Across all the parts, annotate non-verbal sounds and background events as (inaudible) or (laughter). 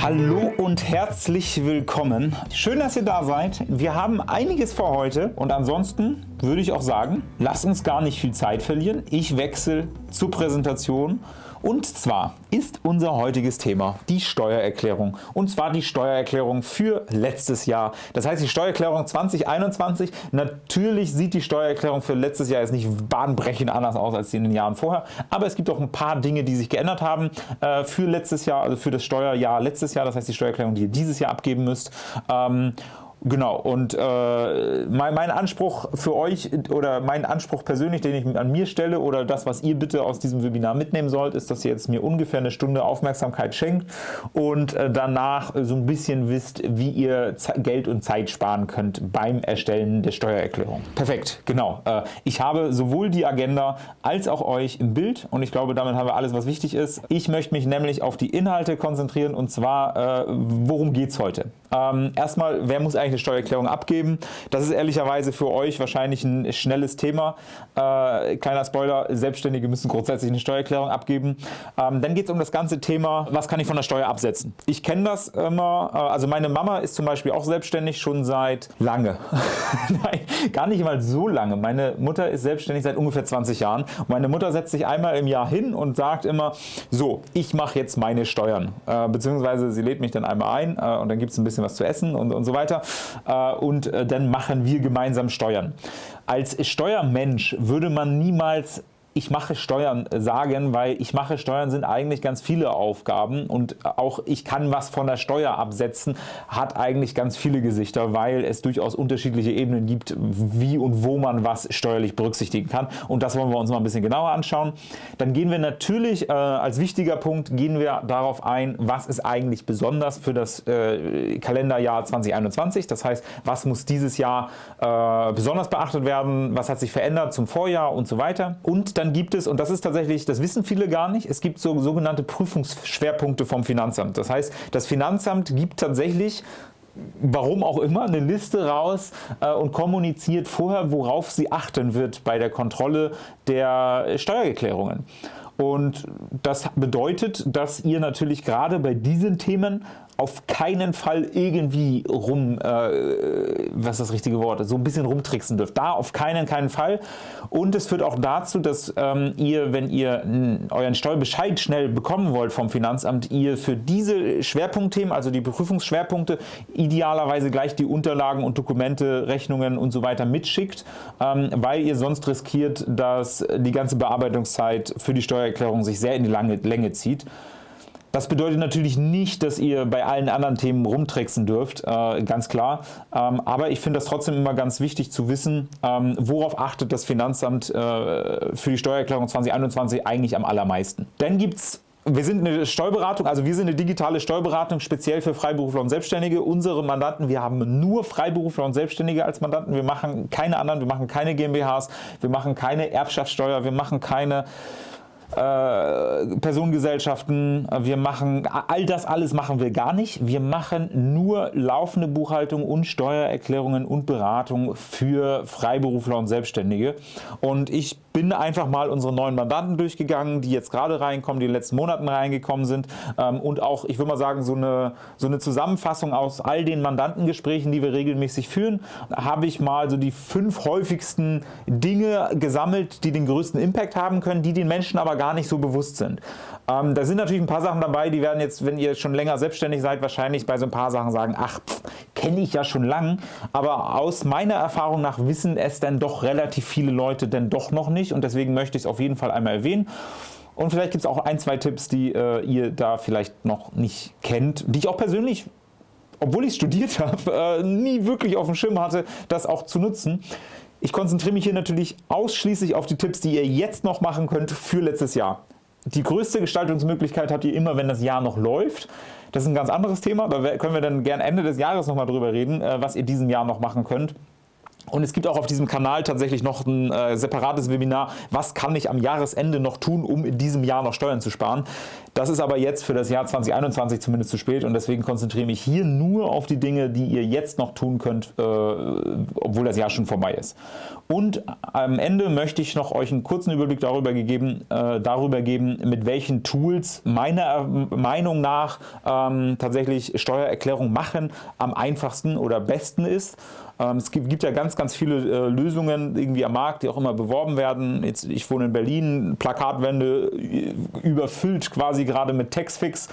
Hallo und herzlich willkommen. Schön, dass ihr da seid. Wir haben einiges vor heute und ansonsten würde ich auch sagen, lasst uns gar nicht viel Zeit verlieren. Ich wechsle zur Präsentation und zwar ist unser heutiges Thema die Steuererklärung und zwar die Steuererklärung für letztes Jahr. Das heißt die Steuererklärung 2021. Natürlich sieht die Steuererklärung für letztes Jahr jetzt nicht bahnbrechend anders aus als in den Jahren vorher, aber es gibt auch ein paar Dinge, die sich geändert haben äh, für letztes Jahr, also für das Steuerjahr letztes Jahr, das heißt die Steuererklärung, die ihr dieses Jahr abgeben müsst. Ähm, Genau, und äh, mein, mein, Anspruch für euch oder mein Anspruch persönlich, den ich an mir stelle oder das, was ihr bitte aus diesem Webinar mitnehmen sollt, ist, dass ihr jetzt mir ungefähr eine Stunde Aufmerksamkeit schenkt und äh, danach so ein bisschen wisst, wie ihr Ze Geld und Zeit sparen könnt beim Erstellen der Steuererklärung. Perfekt, genau. Äh, ich habe sowohl die Agenda als auch euch im Bild und ich glaube, damit haben wir alles, was wichtig ist. Ich möchte mich nämlich auf die Inhalte konzentrieren und zwar, äh, worum geht es heute? Ähm, erstmal, wer muss eigentlich eine Steuererklärung abgeben? Das ist ehrlicherweise für euch wahrscheinlich ein schnelles Thema. Äh, kleiner Spoiler, Selbstständige müssen grundsätzlich eine Steuererklärung abgeben. Ähm, dann geht es um das ganze Thema, was kann ich von der Steuer absetzen? Ich kenne das immer, äh, also meine Mama ist zum Beispiel auch selbstständig schon seit lange. (laughs) Nein, gar nicht mal so lange. Meine Mutter ist selbstständig seit ungefähr 20 Jahren. meine Mutter setzt sich einmal im Jahr hin und sagt immer, so, ich mache jetzt meine Steuern. Äh, beziehungsweise sie lädt mich dann einmal ein äh, und dann gibt es ein bisschen was zu essen und, und so weiter und äh, dann machen wir gemeinsam Steuern. Als Steuermensch würde man niemals ich mache Steuern sagen, weil ich mache Steuern sind eigentlich ganz viele Aufgaben und auch ich kann was von der Steuer absetzen, hat eigentlich ganz viele Gesichter, weil es durchaus unterschiedliche Ebenen gibt, wie und wo man was steuerlich berücksichtigen kann. Und das wollen wir uns mal ein bisschen genauer anschauen. Dann gehen wir natürlich äh, als wichtiger Punkt gehen wir darauf ein, was ist eigentlich besonders für das äh, Kalenderjahr 2021, das heißt, was muss dieses Jahr äh, besonders beachtet werden, was hat sich verändert zum Vorjahr und so weiter? Und dann gibt es, und das ist tatsächlich, das wissen viele gar nicht, es gibt so sogenannte Prüfungsschwerpunkte vom Finanzamt. Das heißt, das Finanzamt gibt tatsächlich warum auch immer, eine Liste raus äh, und kommuniziert vorher, worauf sie achten wird bei der Kontrolle der Steuererklärungen. Und das bedeutet, dass ihr natürlich gerade bei diesen Themen auf keinen Fall irgendwie rum, äh, was ist das richtige Wort, so ein bisschen rumtricksen dürft. Da auf keinen, keinen Fall. Und es führt auch dazu, dass ähm, ihr, wenn ihr euren Steuerbescheid schnell bekommen wollt vom Finanzamt, ihr für diese Schwerpunktthemen, also die Prüfungsschwerpunkte, idealerweise gleich die Unterlagen und Dokumente, Rechnungen und so weiter mitschickt, ähm, weil ihr sonst riskiert, dass die ganze Bearbeitungszeit für die Steuererklärung sich sehr in die lange Länge zieht. Das bedeutet natürlich nicht, dass ihr bei allen anderen Themen rumtricksen dürft, äh, ganz klar. Ähm, aber ich finde das trotzdem immer ganz wichtig zu wissen, ähm, worauf achtet das Finanzamt äh, für die Steuererklärung 2021 eigentlich am allermeisten. Dann gibt es wir sind eine Steuerberatung, also wir sind eine digitale Steuerberatung speziell für Freiberufler und Selbstständige. Unsere Mandanten, wir haben nur Freiberufler und Selbstständige als Mandanten. Wir machen keine anderen, wir machen keine GmbHs, wir machen keine Erbschaftssteuer, wir machen keine äh, Personengesellschaften, wir machen, all das alles machen wir gar nicht. Wir machen nur laufende Buchhaltung und Steuererklärungen und Beratung für Freiberufler und Selbstständige. Und ich bin einfach mal unsere neuen Mandanten durchgegangen, die jetzt gerade reinkommen, die in den letzten Monaten reingekommen sind ähm, und auch, ich würde mal sagen, so eine, so eine Zusammenfassung aus all den Mandantengesprächen, die wir regelmäßig führen, habe ich mal so die fünf häufigsten Dinge gesammelt, die den größten Impact haben können, die den Menschen aber gar nicht so bewusst sind. Ähm, da sind natürlich ein paar Sachen dabei, die werden jetzt, wenn ihr schon länger selbstständig seid, wahrscheinlich bei so ein paar Sachen sagen, ach, kenne ich ja schon lang, aber aus meiner Erfahrung nach wissen es dann doch relativ viele Leute denn doch noch nicht und deswegen möchte ich es auf jeden Fall einmal erwähnen. Und vielleicht gibt es auch ein, zwei Tipps, die äh, ihr da vielleicht noch nicht kennt, die ich auch persönlich, obwohl ich studiert (laughs) habe, äh, nie wirklich auf dem Schirm hatte, das auch zu nutzen. Ich konzentriere mich hier natürlich ausschließlich auf die Tipps, die ihr jetzt noch machen könnt für letztes Jahr. Die größte Gestaltungsmöglichkeit habt ihr immer, wenn das Jahr noch läuft. Das ist ein ganz anderes Thema, da können wir dann gern Ende des Jahres nochmal drüber reden, äh, was ihr diesem Jahr noch machen könnt. Und es gibt auch auf diesem Kanal tatsächlich noch ein äh, separates Webinar, was kann ich am Jahresende noch tun, um in diesem Jahr noch Steuern zu sparen. Das ist aber jetzt für das Jahr 2021 zumindest zu spät und deswegen konzentriere ich mich hier nur auf die Dinge, die ihr jetzt noch tun könnt, äh, obwohl das Jahr schon vorbei ist. Und am Ende möchte ich noch euch einen kurzen Überblick darüber, gegeben, äh, darüber geben, mit welchen Tools meiner Meinung nach ähm, tatsächlich Steuererklärung machen am einfachsten oder besten ist. Ähm, es gibt, ja ganz, ganz viele äh, Lösungen irgendwie am Markt, die auch immer beworben werden. Jetzt, ich wohne in Berlin, Plakatwände äh, überfüllt quasi gerade mit Textfix.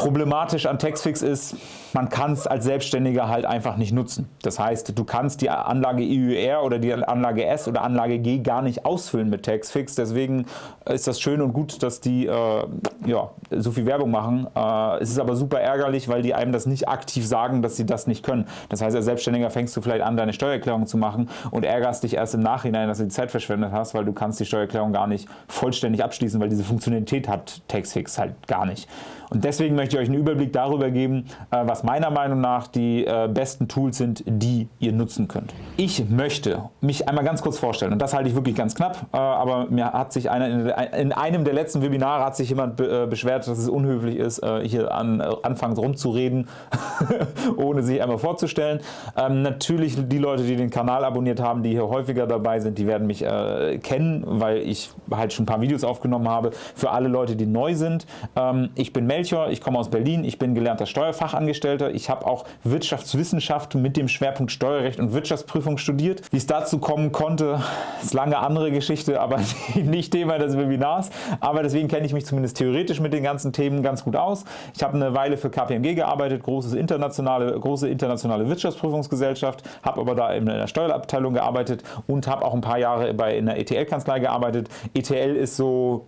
Problematisch an Textfix ist, man kann es als Selbstständiger halt einfach nicht nutzen. Das heißt, du kannst die Anlage EUR oder die Anlage S oder Anlage G gar nicht ausfüllen mit Textfix. Deswegen ist das schön und gut, dass die äh, ja, so viel Werbung machen. Äh, es ist aber super ärgerlich, weil die einem das nicht aktiv sagen, dass sie das nicht können. Das heißt, als Selbstständiger fängst du vielleicht an, deine Steuererklärung zu machen und ärgerst dich erst im Nachhinein, dass du die Zeit verschwendet hast, weil du kannst die Steuererklärung gar nicht vollständig abschließen, weil diese Funktionalität hat Textfix halt gar nicht. Und deswegen möchte ich euch einen Überblick darüber geben, äh, was meiner Meinung nach die äh, besten Tools sind, die ihr nutzen könnt. Ich möchte mich einmal ganz kurz vorstellen und das halte ich wirklich ganz knapp, äh, aber mir hat sich einer in einem der letzten Webinare hat sich jemand beschwert, dass es unhöflich ist, hier an, anfangs rumzureden, (laughs) ohne sich einmal vorzustellen. Ähm, natürlich die Leute, die den Kanal abonniert haben, die hier häufiger dabei sind, die werden mich kennen, weil ich halt schon ein paar Videos aufgenommen habe. Für alle Leute, die neu sind, ähm, ich bin Mel Melchior, ich komme aus Berlin, ich bin gelernter Steuerfachangestellter, ich habe auch Wirtschaftswissenschaft mit dem Schwerpunkt Steuerrecht und Wirtschaftsprüfung studiert. Wie es dazu kommen konnte, ist lange andere Geschichte, aber (laughs) nicht Thema des Webinars. Aber deswegen kenne ich mich zumindest theoretisch mit den ganzen Themen ganz gut aus. Ich habe eine Weile für KPMG gearbeitet, großes internationale, große internationale Wirtschaftsprüfungsgesellschaft, habe aber da in der Steuerabteilung gearbeitet und habe auch ein paar Jahre bei in der ETL-Kanzlei gearbeitet. ETL ist so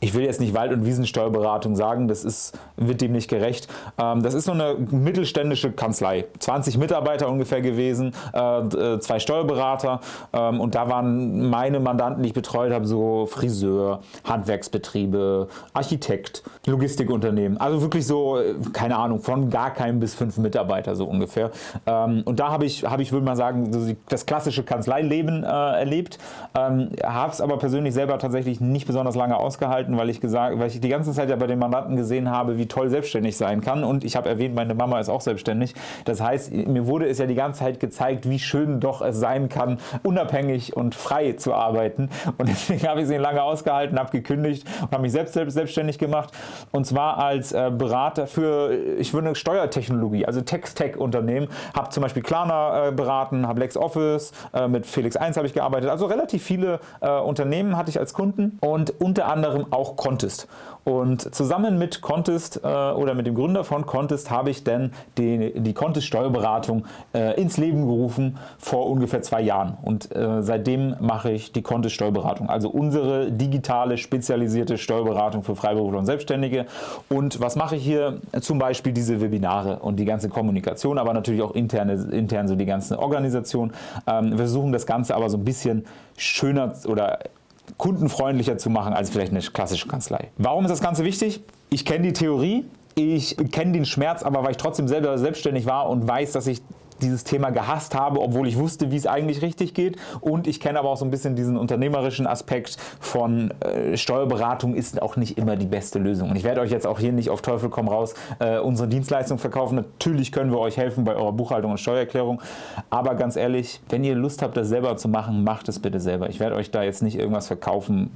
ich will jetzt nicht Wald- und Wiesensteuerberatung sagen, das ist, wird dem nicht gerecht. Ähm, das ist so eine mittelständische Kanzlei, 20 Mitarbeiter ungefähr gewesen, äh, äh, zwei Steuerberater. Ähm, und da waren meine Mandanten, die ich betreut habe, so Friseur, Handwerksbetriebe, Architekt, Logistikunternehmen, also wirklich so, äh, keine Ahnung, von gar keinem bis fünf Mitarbeiter so ungefähr. Ähm, und da habe ich, habe ich würde mal sagen, das klassische Kanzleileben erlebt, habe es aber persönlich selber tatsächlich nicht besonders lange ausgehalten gehalten, weil ich, gesagt, weil ich die ganze Zeit ja bei den Mandanten gesehen habe, wie toll selbstständig sein kann. Und ich habe erwähnt, meine Mama ist auch selbstständig. Das heißt, mir wurde es ja die ganze Zeit gezeigt, wie schön doch es sein kann, unabhängig und frei zu arbeiten. Und (laughs) deswegen habe ich sie lange ausgehalten, habe gekündigt und habe mich selbst, selbst selbstständig gemacht. Und zwar als äh, Berater für, ich würde Steuertechnologie, also Text-Tech-Unternehmen, habe zum Beispiel Klarna äh, beraten, habe LexOffice, äh, mit Felix 1 habe ich gearbeitet, also relativ viele äh, Unternehmen hatte ich als Kunden. Und unter anderem auch Contest. Und zusammen mit Contest äh, oder mit dem Gründer von Contest habe ich dann die, die Contest Steuerberatung äh, ins Leben gerufen vor ungefähr zwei Jahren. Und äh, seitdem mache ich die Contest Steuerberatung, also unsere digitale spezialisierte Steuerberatung für Freiberufler und Selbstständige. Und was mache ich hier? Zum Beispiel diese Webinare und die ganze Kommunikation, aber natürlich auch interne, intern so die ganze Organisation. Ähm, wir versuchen das Ganze aber so ein bisschen schöner oder kundenfreundlicher zu machen als vielleicht eine klassische Kanzlei. Warum ist das Ganze wichtig? Ich kenne die Theorie, ich kenne den Schmerz, aber weil ich trotzdem selber selbstständig war und weiß, dass ich dieses Thema gehasst habe, obwohl ich wusste, wie es eigentlich richtig geht. Und ich kenne aber auch so ein bisschen diesen unternehmerischen Aspekt von äh, Steuerberatung ist auch nicht immer die beste Lösung. Und ich werde euch jetzt auch hier nicht auf Teufel komm raus äh, unsere Dienstleistung verkaufen. Natürlich können wir euch helfen bei eurer Buchhaltung und Steuererklärung. Aber ganz ehrlich, wenn ihr Lust habt, das selber zu machen, macht es bitte selber. Ich werde euch da jetzt nicht irgendwas verkaufen,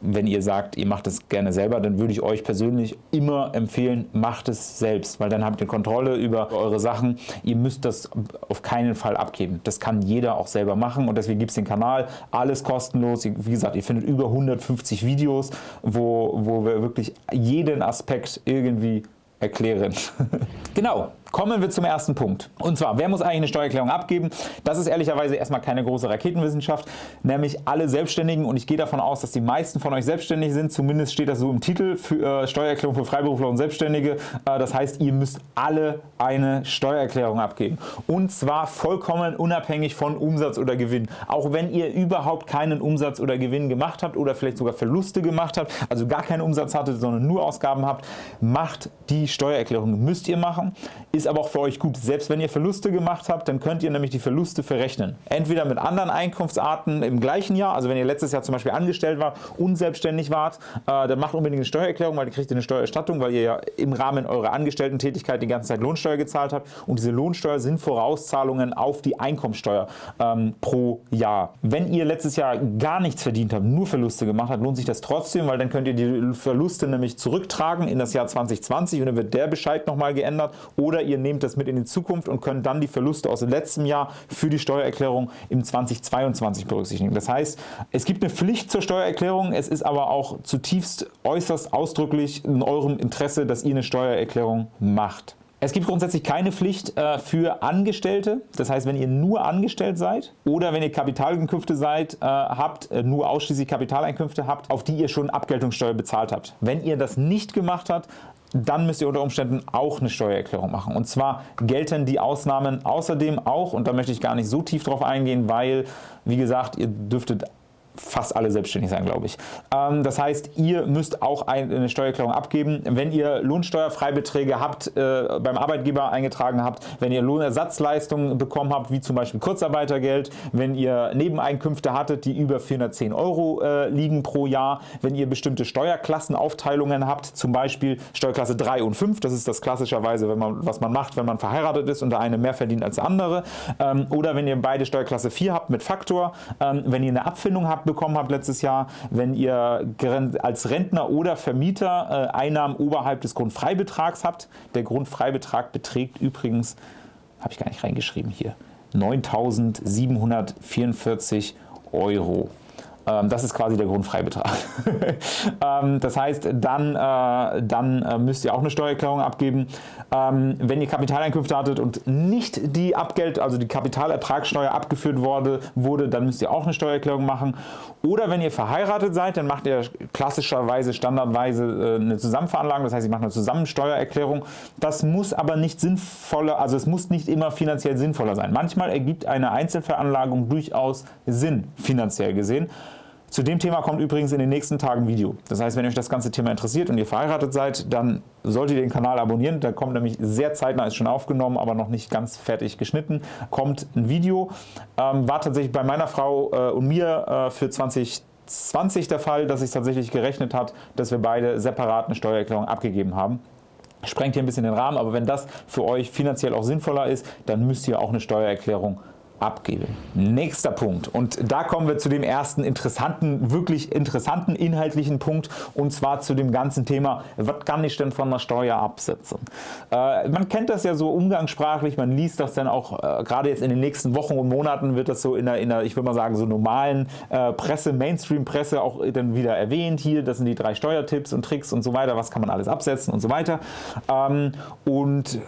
wenn ihr sagt, ihr macht es gerne selber, dann würde ich euch persönlich immer empfehlen, macht es selbst, weil dann habt ihr Kontrolle über eure Sachen. Ihr müsst das auf keinen Fall abgeben. Das kann jeder auch selber machen und deswegen gibt es den Kanal, alles kostenlos. Wie gesagt, ihr findet über 150 Videos, wo, wo wir wirklich jeden Aspekt irgendwie erklären. (laughs) genau, Kommen wir zum ersten Punkt. Und zwar, wer muss eigentlich eine Steuererklärung abgeben? Das ist ehrlicherweise erstmal keine große Raketenwissenschaft, nämlich alle Selbstständigen und ich gehe davon aus, dass die meisten von euch selbstständig sind, zumindest steht das so im Titel für äh, Steuererklärung für Freiberufler und Selbstständige. Äh, das heißt, ihr müsst alle eine Steuererklärung abgeben und zwar vollkommen unabhängig von Umsatz oder Gewinn. Auch wenn ihr überhaupt keinen Umsatz oder Gewinn gemacht habt oder vielleicht sogar Verluste gemacht habt, also gar keinen Umsatz hattet, sondern nur Ausgaben habt, macht die die Steuererklärung müsst ihr machen, ist aber auch für euch gut. Selbst wenn ihr Verluste gemacht habt, dann könnt ihr nämlich die Verluste verrechnen. Entweder mit anderen Einkunftsarten im gleichen Jahr, also wenn ihr letztes Jahr zum Beispiel angestellt wart, unselbstständig wart, äh, dann macht unbedingt eine Steuererklärung, weil ihr kriegt eine Steuererstattung, weil ihr ja im Rahmen eurer Angestellten-Tätigkeit die ganze Zeit Lohnsteuer gezahlt habt und diese Lohnsteuer sind Vorauszahlungen auf die Einkommensteuer ähm, pro Jahr. Wenn ihr letztes Jahr gar nichts verdient habt, nur Verluste gemacht habt, lohnt sich das trotzdem, weil dann könnt ihr die Verluste nämlich zurücktragen in das Jahr 2020 und dann wird der Bescheid nochmal geändert oder ihr nehmt das mit in die Zukunft und könnt dann die Verluste aus dem letzten Jahr für die Steuererklärung im 2022 berücksichtigen. Das heißt, es gibt eine Pflicht zur Steuererklärung, es ist aber auch zutiefst äußerst ausdrücklich in eurem Interesse, dass ihr eine Steuererklärung macht. Es gibt grundsätzlich keine Pflicht äh, für Angestellte, das heißt, wenn ihr nur angestellt seid oder wenn ihr Kapitaleinkünfte seid, äh, habt, äh, nur ausschließlich Kapitaleinkünfte habt, auf die ihr schon Abgeltungssteuer bezahlt habt. Wenn ihr das nicht gemacht habt, dann müsst ihr unter Umständen auch eine Steuererklärung machen. Und zwar gelten die Ausnahmen außerdem auch, und da möchte ich gar nicht so tief drauf eingehen, weil, wie gesagt, ihr dürftet fast alle selbstständig sein, glaube ich. Ähm, das heißt, ihr müsst auch eine Steuererklärung abgeben, wenn ihr Lohnsteuerfreibeträge habt, äh, beim Arbeitgeber eingetragen habt, wenn ihr Lohnersatzleistungen bekommen habt, wie zum Beispiel Kurzarbeitergeld, wenn ihr Nebeneinkünfte hattet, die über 410 Euro äh, liegen pro Jahr, wenn ihr bestimmte Steuerklassenaufteilungen habt, zum Beispiel Steuerklasse 3 und 5, das ist das klassischerweise, wenn man, was man macht, wenn man verheiratet ist und der eine mehr verdient als der andere, ähm, oder wenn ihr beide Steuerklasse 4 habt mit Faktor, ähm, wenn ihr eine Abfindung habt bekommen habt letztes Jahr, wenn ihr als Rentner oder Vermieter äh, Einnahmen oberhalb des Grundfreibetrags habt. Der Grundfreibetrag beträgt übrigens, habe ich gar nicht reingeschrieben hier, 9.744 Euro. Ähm, das ist quasi der Grundfreibetrag. (laughs) Ähm, das heißt, dann, äh, dann äh, müsst ihr auch eine Steuererklärung abgeben. Ähm, wenn ihr Kapitaleinkünfte hattet und nicht die Abgeld, also die Kapitalertragssteuer abgeführt wurde, wurde, dann müsst ihr auch eine Steuererklärung machen. Oder wenn ihr verheiratet seid, dann macht ihr klassischerweise, standardweise äh, eine Zusammenveranlagung, das heißt, ihr macht eine Zusammensteuererklärung. Das muss aber nicht sinnvoller, also es muss nicht immer finanziell sinnvoller sein. Manchmal ergibt eine Einzelveranlagung durchaus Sinn, finanziell gesehen. Zu dem Thema kommt übrigens in den nächsten Tagen ein Video. Das heißt, wenn euch das ganze Thema interessiert und ihr verheiratet seid, dann solltet ihr den Kanal abonnieren. Da kommt nämlich sehr zeitnah, ist schon aufgenommen, aber noch nicht ganz fertig geschnitten, kommt ein Video. Ähm, war tatsächlich bei meiner Frau äh, und mir äh, für 2020 der Fall, dass es tatsächlich gerechnet hat, dass wir beide separat eine Steuererklärung abgegeben haben sprengt hier ein bisschen den Rahmen, aber wenn das für euch finanziell auch sinnvoller ist, dann müsst ihr auch eine Steuererklärung abgebe. Nächster Punkt und da kommen wir zu dem ersten interessanten, wirklich interessanten inhaltlichen Punkt und zwar zu dem ganzen Thema, was kann ich denn von der Steuer absetzen? Äh, man kennt das ja so umgangssprachlich, man liest das dann auch, äh, gerade jetzt in den nächsten Wochen und Monaten wird das so in der, in der ich würde mal sagen, so normalen äh, Presse, Mainstream-Presse auch dann wieder erwähnt hier, das sind die drei Steuertipps und Tricks und so weiter, was kann man alles absetzen und so weiter ähm, und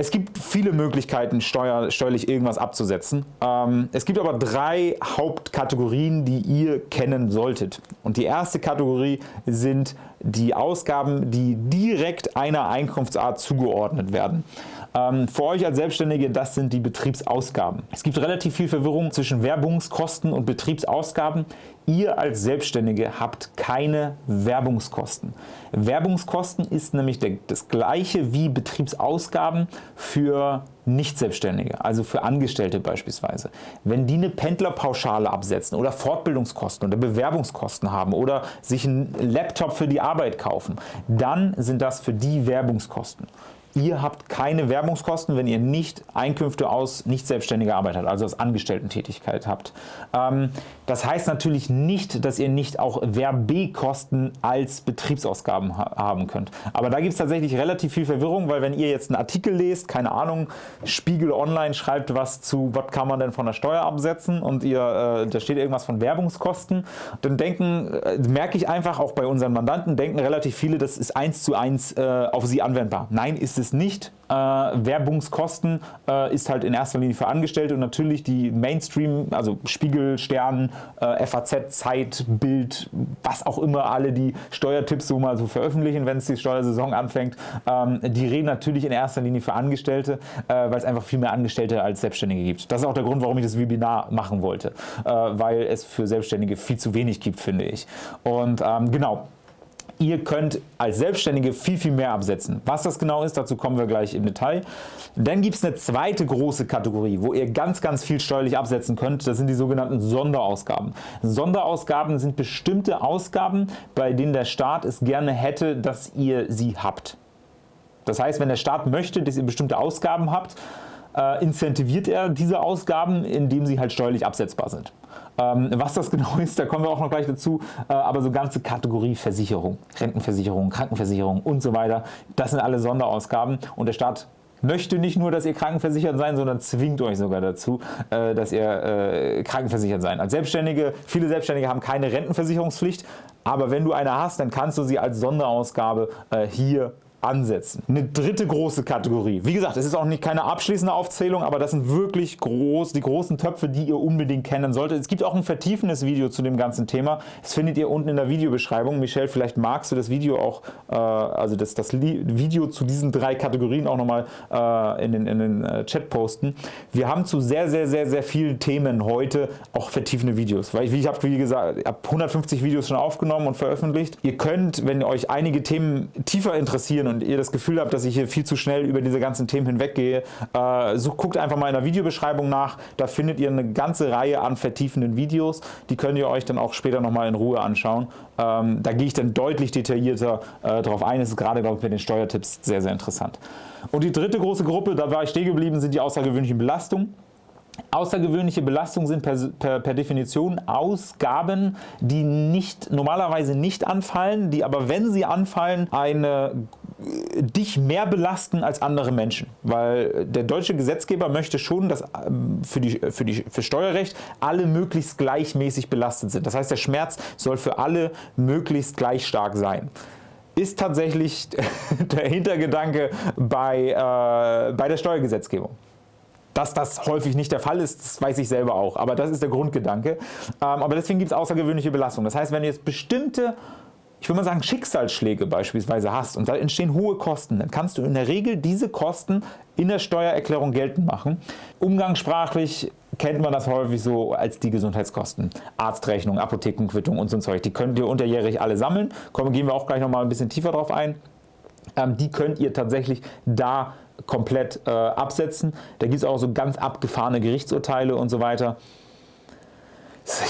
es gibt viele Möglichkeiten, steuer, steuerlich irgendwas abzusetzen. Ähm, es gibt aber drei Hauptkategorien, die ihr kennen solltet. Und die erste Kategorie sind die Ausgaben, die direkt einer Einkunftsart zugeordnet werden. Ähm, für euch als Selbstständige, das sind die Betriebsausgaben. Es gibt relativ viel Verwirrung zwischen Werbungskosten und Betriebsausgaben. Ihr als Selbstständige habt keine Werbungskosten. Werbungskosten ist nämlich das gleiche wie Betriebsausgaben für Nicht-Selbstständige, also für Angestellte beispielsweise. Wenn die eine Pendlerpauschale absetzen oder Fortbildungskosten oder Bewerbungskosten haben oder sich einen Laptop für die Arbeit kaufen, dann sind das für die Werbungskosten. Ihr habt keine Werbungskosten, wenn ihr nicht Einkünfte aus nicht selbstständiger Arbeit habt, also aus Angestellten-Tätigkeit habt. Ähm, das heißt natürlich nicht, dass ihr nicht auch Werbekosten als Betriebsausgaben haben könnt. Aber da gibt es tatsächlich relativ viel Verwirrung, weil wenn ihr jetzt einen Artikel lest, keine Ahnung, Spiegel Online schreibt was zu, was kann man denn von der Steuer absetzen und ihr, äh, da steht irgendwas von Werbungskosten, dann denken, äh, merke ich einfach auch bei unseren Mandanten, denken relativ viele, das ist eins zu eins äh, auf sie anwendbar. Nein, ist es nicht. Äh, Werbungskosten äh, ist halt in erster Linie für Angestellte und natürlich die Mainstream, also Spiegel, Stern, äh, FAZ, Zeit, Bild, was auch immer alle die Steuertipps so mal so veröffentlichen, wenn es die Steuersaison anfängt, ähm, die reden natürlich in erster Linie für Angestellte, äh, weil es einfach viel mehr Angestellte als Selbstständige gibt. Das ist auch der Grund, warum ich das Webinar machen wollte, äh, weil es für Selbstständige viel zu wenig gibt, finde ich. Und ähm, genau, Ihr könnt als Selbstständige viel, viel mehr absetzen. Was das genau ist, dazu kommen wir gleich im Detail. Dann gibt es eine zweite große Kategorie, wo ihr ganz, ganz viel steuerlich absetzen könnt. Das sind die sogenannten Sonderausgaben. Sonderausgaben sind bestimmte Ausgaben, bei denen der Staat es gerne hätte, dass ihr sie habt. Das heißt, wenn der Staat möchte, dass ihr bestimmte Ausgaben habt, äh, incentiviert er diese Ausgaben, indem sie halt steuerlich absetzbar sind. Ähm, was das (laughs) genau ist, da kommen wir auch noch gleich dazu, äh, aber so ganze Kategorie Versicherung, Rentenversicherung, Krankenversicherung und so weiter, das sind alle Sonderausgaben und der Staat möchte nicht nur, dass ihr krankenversichert seid, sondern zwingt euch sogar dazu, äh, dass ihr äh, krankenversichert seid. Als Selbstständige, viele Selbstständige haben keine Rentenversicherungspflicht, aber wenn du eine hast, dann kannst du sie als Sonderausgabe äh, hier ansetzen. Eine dritte große Kategorie. Wie gesagt, es ist auch nicht keine abschließende Aufzählung, aber das sind wirklich groß, die großen Töpfe, die ihr unbedingt kennen solltet. Es gibt auch ein vertiefendes Video zu dem ganzen Thema. Das findet ihr unten in der Videobeschreibung. Michelle, vielleicht magst du das Video auch, äh, also das, das Video zu diesen drei Kategorien auch nochmal äh, in den, in den äh, Chat posten. Wir haben zu sehr, sehr, sehr, sehr vielen Themen heute auch vertiefende Videos. Weil ich, wie ich habe, wie gesagt, habe 150 Videos schon aufgenommen und veröffentlicht. Ihr könnt, wenn euch einige Themen tiefer interessieren und ihr das Gefühl habt, dass ich hier viel zu schnell über diese ganzen Themen hinweggehe, äh, so guckt einfach mal in der Videobeschreibung nach. Da findet ihr eine ganze Reihe an vertiefenden Videos. Die könnt ihr euch dann auch später nochmal in Ruhe anschauen. Ähm, da gehe ich dann deutlich detaillierter äh, darauf ein. Das ist gerade, glaube ich, mit den Steuertipps sehr, sehr interessant. Und die dritte große Gruppe, da war ich stehen geblieben, sind die außergewöhnlichen Belastungen. Außergewöhnliche Belastungen sind per, per, per, Definition Ausgaben, die nicht, normalerweise nicht anfallen, die aber, wenn sie anfallen, eine dich mehr belasten als andere Menschen, weil der deutsche Gesetzgeber möchte schon, dass ähm, für, die, für, die, für Steuerrecht alle möglichst gleichmäßig belastet sind. Das heißt, der Schmerz soll für alle möglichst gleich stark sein ist tatsächlich (laughs) der Hintergedanke bei, äh, bei der Steuergesetzgebung. Dass das häufig nicht der Fall ist, das weiß ich selber auch, aber das ist der Grundgedanke. Ähm, aber deswegen gibt es außergewöhnliche Belastung. Das heißt, wenn jetzt bestimmte ich würde mal sagen, Schicksalsschläge beispielsweise hast und da entstehen hohe Kosten, dann kannst du in der Regel diese Kosten in der Steuererklärung geltend machen. Umgangssprachlich kennt man das häufig so als die Gesundheitskosten. Arztrechnung, Apothekenquittung und so ein Zeug. Die könnt ihr unterjährig alle sammeln. Kommen, gehen wir auch gleich noch mal ein bisschen tiefer drauf ein. Ähm, die könnt ihr tatsächlich da komplett äh, absetzen. Da gibt es auch so ganz abgefahrene Gerichtsurteile und so weiter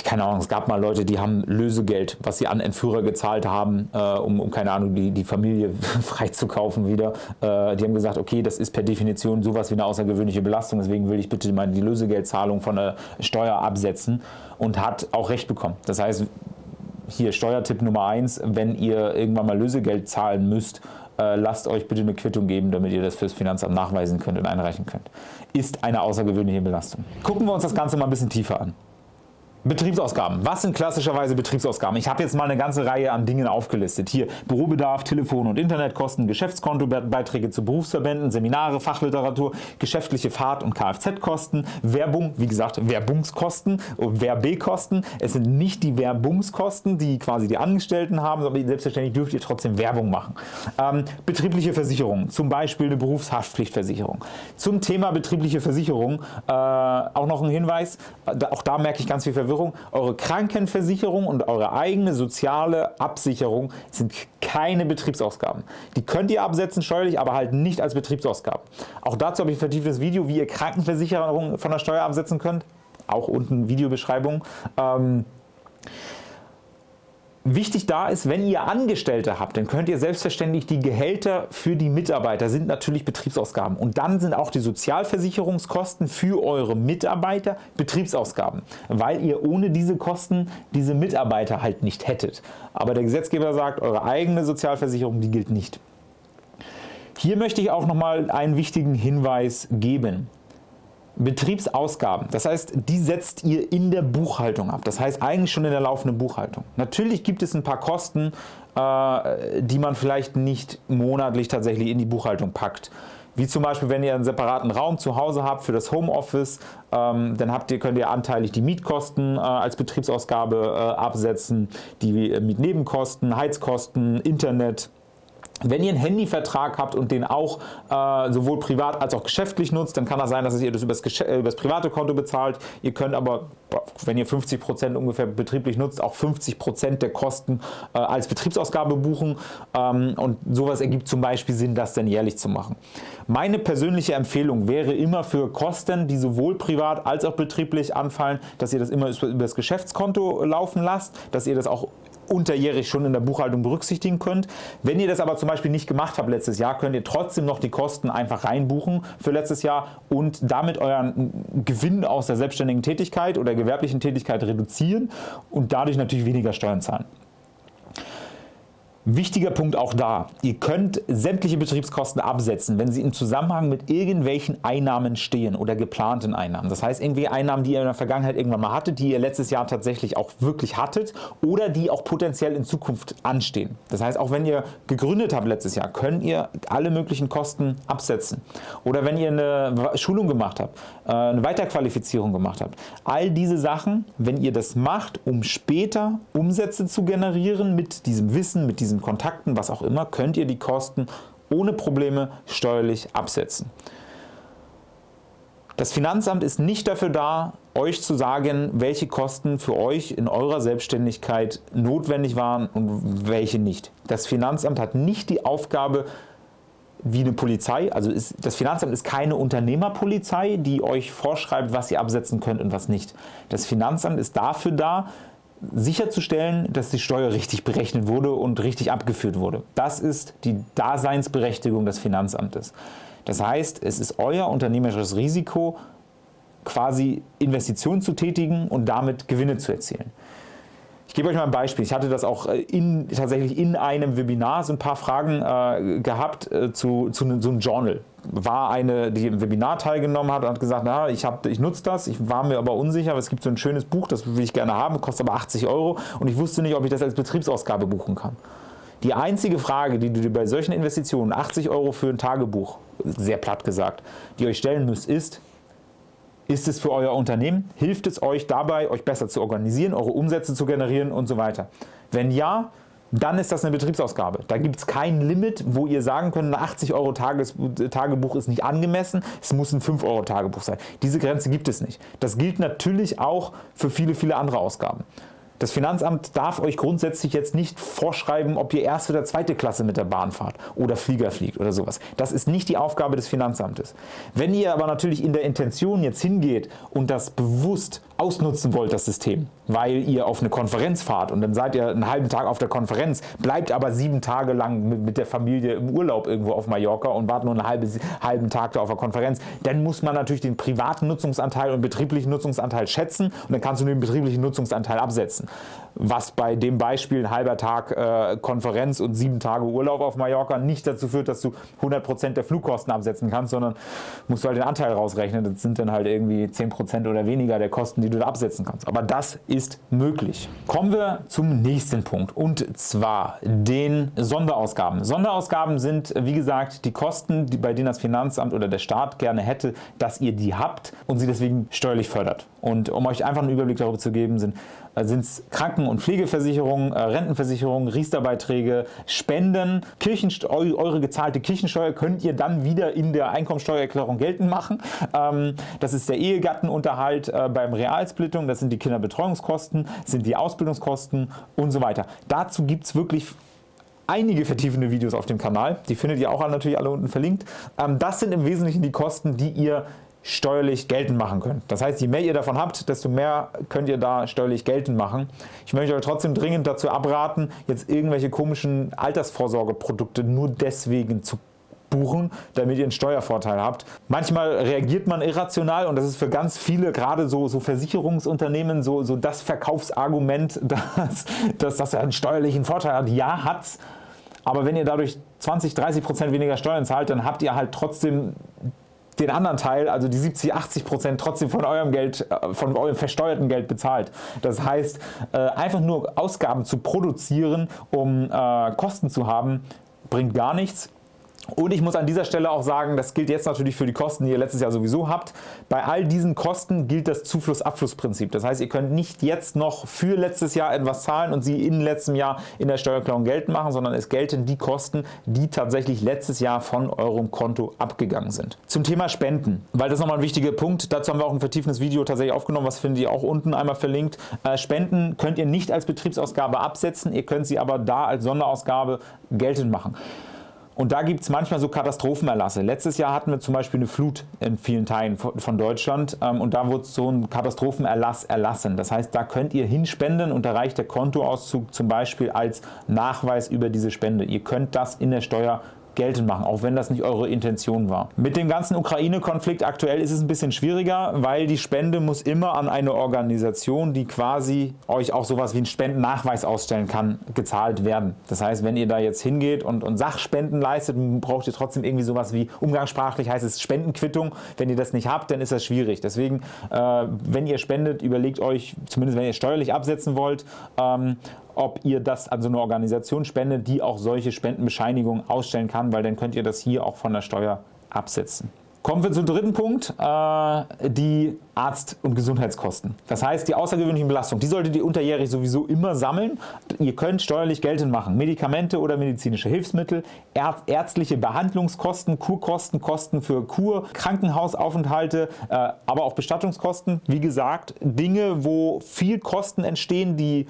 keine Ahnung, es gab mal Leute, die haben Lösegeld, was sie an Entführer gezahlt haben, äh, um, um, keine Ahnung, die, die Familie (laughs) freizukaufen wieder. Äh, die haben gesagt, okay, das ist per Definition sowas wie eine außergewöhnliche Belastung, deswegen will ich bitte mal die Lösegeldzahlung von der Steuer absetzen und hat auch Recht bekommen. Das heißt, hier Steuertipp Nummer 1, wenn ihr irgendwann mal Lösegeld zahlen müsst, äh, lasst euch bitte eine Quittung geben, damit ihr das fürs Finanzamt nachweisen könnt und einreichen könnt. Ist eine außergewöhnliche Belastung. Gucken wir uns das Ganze mal ein bisschen tiefer an. Betriebsausgaben. Was sind klassischerweise Betriebsausgaben? Ich habe jetzt mal eine ganze Reihe an Dingen aufgelistet. Hier Bürobedarf, Telefon- und Internetkosten, Geschäftskontobeiträge zu Berufsverbänden, Seminare, Fachliteratur, geschäftliche Fahrt- und Kfz-Kosten, Werbung, wie gesagt Werbungskosten, Werbekosten. Es sind nicht die Werbungskosten, die quasi die Angestellten haben, aber selbstverständlich dürft ihr trotzdem Werbung machen. Ähm, betriebliche Versicherungen, zum Beispiel eine Berufshaftpflichtversicherung. Zum Thema betriebliche Versicherung äh, auch noch ein Hinweis, auch da merke ich ganz viel Verwirrung Verwirrung, eure Krankenversicherung und eure eigene soziale Absicherung sind keine Betriebsausgaben. Die könnt ihr absetzen steuerlich, aber halt nicht als Betriebsausgaben. Auch dazu habe ich ein vertieftes Video, wie ihr Krankenversicherung von der Steuer absetzen könnt. Auch unten Videobeschreibung. Ähm, Wichtig da ist, wenn ihr Angestellte habt, dann könnt ihr selbstverständlich die Gehälter für die Mitarbeiter sind natürlich Betriebsausgaben und dann sind auch die Sozialversicherungskosten für eure Mitarbeiter Betriebsausgaben, weil ihr ohne diese Kosten diese Mitarbeiter halt nicht hättet. Aber der Gesetzgeber sagt, eure eigene Sozialversicherung, die gilt nicht. Hier möchte ich auch noch mal einen wichtigen Hinweis geben. Betriebsausgaben, das heißt, die setzt ihr in der Buchhaltung ab. Das heißt eigentlich schon in der laufenden Buchhaltung. Natürlich gibt es ein paar Kosten, äh, die man vielleicht nicht monatlich tatsächlich in die Buchhaltung packt. Wie zum Beispiel, wenn ihr einen separaten Raum zu Hause habt für das Homeoffice, ähm, dann habt ihr, könnt ihr anteilig die Mietkosten äh, als Betriebsausgabe äh, absetzen, die Mietnebenkosten, Heizkosten, Internet, Wenn ihr einen Handyvertrag habt und den auch äh, sowohl privat als auch geschäftlich nutzt, dann kann das sein, dass ihr das über das private Konto bezahlt. Ihr könnt aber, wenn ihr 50% ungefähr betrieblich nutzt, auch 50% der Kosten äh, als Betriebsausgabe buchen. Ähm, und sowas ergibt zum Beispiel Sinn, das dann jährlich zu machen. Meine persönliche Empfehlung wäre immer für Kosten, die sowohl privat als auch betrieblich anfallen, dass ihr das immer über das Geschäftskonto laufen lasst, dass ihr das auch unterjährig schon in der Buchhaltung berücksichtigen könnt. Wenn ihr das aber zum Beispiel nicht gemacht habt letztes Jahr, könnt ihr trotzdem noch die Kosten einfach reinbuchen für letztes Jahr und damit euren Gewinn aus der selbstständigen Tätigkeit oder gewerblichen Tätigkeit reduzieren und dadurch natürlich weniger Steuern zahlen. Wichtiger Punkt auch da, ihr könnt sämtliche Betriebskosten absetzen, wenn sie im Zusammenhang mit irgendwelchen Einnahmen stehen oder geplanten Einnahmen. Das heißt irgendwie Einnahmen, die ihr in der Vergangenheit irgendwann mal hattet, die ihr letztes Jahr tatsächlich auch wirklich hattet oder die auch potenziell in Zukunft anstehen. Das heißt auch wenn ihr gegründet habt letztes Jahr, könnt ihr alle möglichen Kosten absetzen. Oder wenn ihr eine Schulung gemacht habt, äh, eine Weiterqualifizierung gemacht habt. All diese Sachen, wenn ihr das macht, um später Umsätze zu generieren mit diesem Wissen, mit diesem diesen Kontakten, was auch immer, könnt ihr die Kosten ohne Probleme steuerlich absetzen. Das Finanzamt ist nicht dafür da, euch zu sagen, welche Kosten für euch in eurer Selbstständigkeit notwendig waren und welche nicht. Das Finanzamt hat nicht die Aufgabe, wie eine Polizei, also ist, das Finanzamt ist keine Unternehmerpolizei, die euch vorschreibt, was ihr absetzen könnt und was nicht. Das Finanzamt ist dafür da, sicherzustellen, dass die Steuer richtig berechnet wurde und richtig abgeführt wurde. Das ist die Daseinsberechtigung des Finanzamtes. Das heißt, es ist euer unternehmerisches Risiko, quasi Investitionen zu tätigen und damit Gewinne zu erzielen. Ich gebe euch mal ein Beispiel. Ich hatte das auch äh, in, tatsächlich in einem Webinar so ein paar Fragen äh, gehabt äh, zu, zu so einem Journal. War eine, die im Webinar teilgenommen hat und hat gesagt, na, ich, ich nutze das, ich war mir aber unsicher, aber es gibt so ein schönes Buch, das will ich gerne haben, kostet aber 80 Euro und ich wusste nicht, ob ich das als Betriebsausgabe buchen kann. Die einzige Frage, die du dir bei solchen Investitionen, 80 Euro für ein Tagebuch, sehr platt gesagt, die euch stellen müsst, ist, ist es für euer Unternehmen? Hilft es euch dabei, euch besser zu organisieren, eure Umsätze zu generieren und so weiter? Wenn ja, dann ist das eine Betriebsausgabe. Da gibt es kein Limit, wo ihr sagen könnt, ein 80 Euro Tages Tagebuch ist nicht angemessen, es muss ein 5 Euro Tagebuch sein. Diese Grenze gibt es nicht. Das gilt natürlich auch für viele, viele andere Ausgaben. Das Finanzamt darf euch grundsätzlich jetzt nicht vorschreiben, ob ihr erste oder zweite Klasse mit der Bahn fahrt oder Flieger fliegt oder sowas. Das ist nicht die Aufgabe des Finanzamtes. Wenn ihr aber natürlich in der Intention jetzt hingeht und das bewusst ausnutzen wollt, das System, weil ihr auf eine Konferenz fahrt und dann seid ihr einen halben Tag auf der Konferenz, bleibt aber sieben Tage lang mit der Familie im Urlaub irgendwo auf Mallorca und wartet nur einen halben, halben Tag da auf der Konferenz, dann muss man natürlich den privaten Nutzungsanteil und betrieblichen Nutzungsanteil schätzen und dann kannst du den betrieblichen Nutzungsanteil absetzen was bei dem Beispiel ein halber Tag äh, Konferenz und sieben Tage Urlaub auf Mallorca nicht dazu führt, dass du 100% der Flugkosten absetzen kannst, sondern musst du halt den Anteil rausrechnen. Das sind dann halt irgendwie 10% oder weniger der Kosten, die du da absetzen kannst. Aber das ist möglich. Kommen wir zum nächsten Punkt und zwar den Sonderausgaben. Sonderausgaben sind, wie gesagt, die Kosten, die, bei denen das Finanzamt oder der Staat gerne hätte, dass ihr die habt und sie deswegen steuerlich fördert. Und um euch einfach einen Überblick darüber zu geben, sind äh, es Kranken- und Pflegeversicherungen, äh, Rentenversicherungen, Riester-Beiträge, Spenden, eure gezahlte Kirchensteuer könnt ihr dann wieder in der Einkommensteuererklärung geltend machen. Ähm, das ist der Ehegattenunterhalt äh, beim Realsplittung, das sind die Kinderbetreuungskosten, sind die Ausbildungskosten und so weiter. Dazu gibt es wirklich einige vertiefende Videos auf dem Kanal. Die findet ihr auch natürlich alle unten verlinkt. Ähm, das sind im Wesentlichen die Kosten, die ihr steuerlich geltend machen könnt. Das heißt, je mehr ihr davon habt, desto mehr könnt ihr da steuerlich geltend machen. Ich möchte euch trotzdem dringend dazu abraten, jetzt irgendwelche komischen Altersvorsorgeprodukte nur deswegen zu buchen, damit ihr einen Steuervorteil habt. Manchmal reagiert man irrational und das ist für ganz viele, gerade so, so Versicherungsunternehmen, so, so das Verkaufsargument, (laughs) dass, dass das einen steuerlichen Vorteil hat. Ja, hat's. Aber wenn ihr dadurch 20, 30 Prozent weniger Steuern zahlt, dann habt ihr halt trotzdem den anderen Teil, also die 70, 80 Prozent trotzdem von eurem Geld, äh, von eurem versteuerten Geld bezahlt. Das heißt, äh, einfach nur Ausgaben zu produzieren, um äh, Kosten zu haben, bringt gar nichts. Und ich muss an dieser Stelle auch sagen, das gilt jetzt natürlich für die Kosten, die ihr letztes Jahr sowieso habt. Bei all diesen Kosten gilt das Zufluss-Abfluss-Prinzip. Das heißt, ihr könnt nicht jetzt noch für letztes Jahr etwas zahlen und sie in letztem Jahr in der Steuererklärung geltend machen, sondern es gelten die Kosten, die tatsächlich letztes Jahr von eurem Konto abgegangen sind. Zum Thema Spenden, weil das nochmal ein wichtiger Punkt, dazu haben wir auch ein vertiefendes Video tatsächlich aufgenommen, was findet ihr auch unten einmal verlinkt. Äh, Spenden könnt ihr nicht als Betriebsausgabe absetzen, ihr könnt sie aber da als Sonderausgabe geltend machen. Und da gibt es manchmal so Katastrophenerlasse. Letztes Jahr hatten wir zum Beispiel eine Flut in vielen Teilen von Deutschland ähm, und da wurde so ein Katastrophenerlass erlassen. Das heißt, da könnt ihr hinspenden und da reicht der Kontoauszug zum Beispiel als Nachweis über diese Spende. Ihr könnt das in der Steuer geltend machen, auch wenn das nicht eure Intention war. Mit dem ganzen Ukraine-Konflikt aktuell ist es ein bisschen schwieriger, weil die Spende muss immer an eine Organisation, die quasi euch auch sowas wie einen Spendennachweis ausstellen kann, gezahlt werden. Das heißt, wenn ihr da jetzt hingeht und, und Sachspenden leistet, braucht ihr trotzdem irgendwie sowas wie, umgangssprachlich heißt es Spendenquittung. Wenn ihr das nicht habt, dann ist das schwierig. Deswegen, äh, wenn ihr spendet, überlegt euch, zumindest wenn ihr steuerlich absetzen wollt, ähm, ob ihr das an so eine Organisation spendet, die auch solche Spendenbescheinigungen ausstellen kann, weil dann könnt ihr das hier auch von der Steuer absetzen. Kommen wir zum dritten Punkt, äh, die Arzt- und Gesundheitskosten. Das heißt, die außergewöhnlichen Belastungen, die solltet ihr unterjährig sowieso immer sammeln. Ihr könnt steuerlich geltend machen. Medikamente oder medizinische Hilfsmittel, ärztliche Behandlungskosten, Kurkosten, Kosten für Kur, Krankenhausaufenthalte, äh, aber auch Bestattungskosten. Wie gesagt, Dinge, wo viel Kosten entstehen, die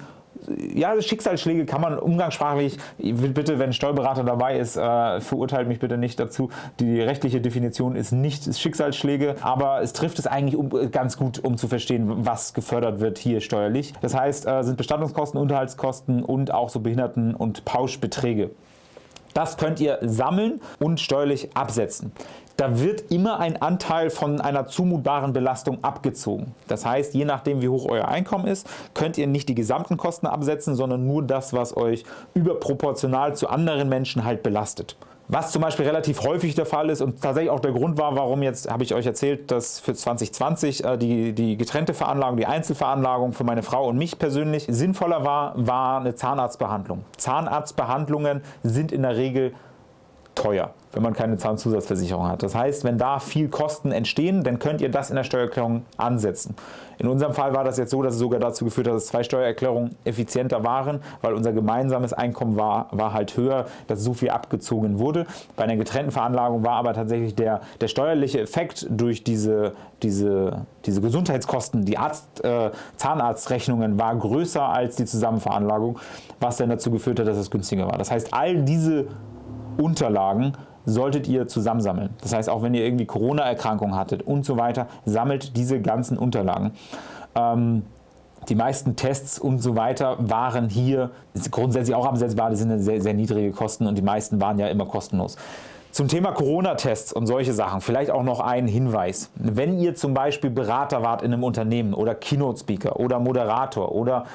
ja, Schicksalsschläge kann man umgangssprachlich, bitte, wenn ein Steuerberater dabei ist, äh, verurteilt mich bitte nicht dazu. Die rechtliche Definition ist nicht Schicksalsschläge, aber es trifft es eigentlich um, ganz gut, um zu verstehen, was gefördert wird hier steuerlich. Das heißt, äh, sind Bestattungskosten, Unterhaltskosten und auch so Behinderten- und Pauschbeträge. Das könnt ihr sammeln und steuerlich absetzen da wird immer ein Anteil von einer zumutbaren Belastung abgezogen. Das heißt, je nachdem wie hoch euer Einkommen ist, könnt ihr nicht die gesamten Kosten absetzen, sondern nur das, was euch überproportional zu anderen Menschen halt belastet. Was zum Beispiel relativ häufig der Fall ist und tatsächlich auch der Grund war, warum jetzt, habe ich euch erzählt, dass für 2020 äh, die, die getrennte Veranlagung, die Einzelveranlagung für meine Frau und mich persönlich sinnvoller war, war eine Zahnarztbehandlung. Zahnarztbehandlungen sind in der Regel teuer, wenn man keine Zahnzusatzversicherung hat. Das heißt, wenn da viel Kosten entstehen, dann könnt ihr das in der Steuererklärung ansetzen. In unserem Fall war das jetzt so, dass es sogar dazu geführt hat, dass zwei Steuererklärungen effizienter waren, weil unser gemeinsames Einkommen war, war halt höher, dass so viel abgezogen wurde. Bei einer getrennten Veranlagung war aber tatsächlich der, der steuerliche Effekt durch diese, diese, diese Gesundheitskosten, die Arzt, äh, Zahnarztrechnungen war größer als die Zusammenveranlagung, was dann dazu geführt hat, dass es günstiger war. Das heißt, all diese Unterlagen solltet ihr zusammensammeln. Das heißt, auch wenn ihr irgendwie Corona-Erkrankungen hattet und so weiter, sammelt diese ganzen Unterlagen. Ähm, die meisten Tests und so weiter waren hier grundsätzlich auch absetzbar, das sind sehr, sehr niedrige Kosten und die meisten waren ja immer kostenlos. Zum Thema Corona-Tests und solche Sachen vielleicht auch noch ein Hinweis. Wenn ihr zum Beispiel Berater wart in einem Unternehmen oder Keynote-Speaker oder Moderator oder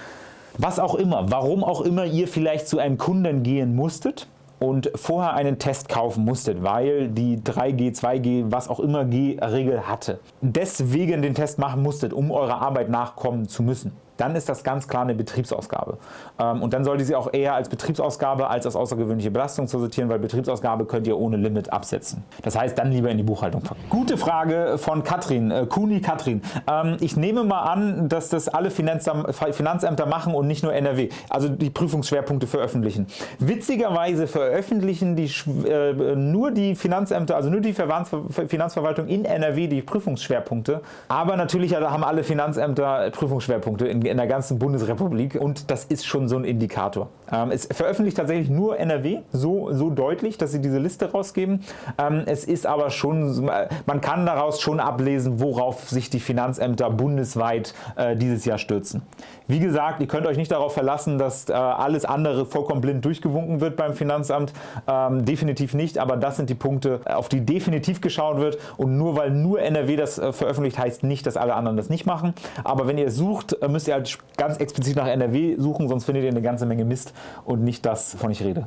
was auch immer, warum auch immer ihr vielleicht zu einem Kunden gehen musstet, und vorher einen Test kaufen musstet, weil die 3G, 2G, was auch immer G-Regel hatte. Deswegen den Test machen musstet, um eurer Arbeit nachkommen zu müssen dann ist das ganz klar eine Betriebsausgabe. Ähm, und dann sollte sie auch eher als Betriebsausgabe als als außergewöhnliche Belastung zu sortieren, weil Betriebsausgabe könnt ihr ohne Limit absetzen. Das heißt, dann lieber in die Buchhaltung packen. Gute Frage von Katrin, äh, Kuni Katrin. Ähm, ich nehme mal an, dass das alle Finanzämter machen und nicht nur NRW, also die Prüfungsschwerpunkte veröffentlichen. Witzigerweise veröffentlichen die, äh, nur die Finanzämter, also nur die Finanzverwaltung in NRW die Prüfungsschwerpunkte, aber natürlich haben alle Finanzämter Prüfungsschwerpunkte in in der ganzen Bundesrepublik und das ist schon so ein Indikator. Ähm, es veröffentlicht tatsächlich nur NRW so, so deutlich, dass sie diese Liste rausgeben. Ähm, es ist aber schon, man kann daraus schon ablesen, worauf sich die Finanzämter bundesweit äh, dieses Jahr stürzen. Wie gesagt, ihr könnt euch nicht darauf verlassen, dass äh, alles andere vollkommen blind durchgewunken wird beim Finanzamt. Ähm, definitiv nicht, aber das sind die Punkte, auf die definitiv geschaut wird und nur weil nur NRW das äh, veröffentlicht, heißt nicht, dass alle anderen das nicht machen. Aber wenn ihr sucht, müsst ihr halt ganz explizit nach NRW suchen, sonst findet ihr eine ganze Menge Mist und nicht das, wovon ich rede.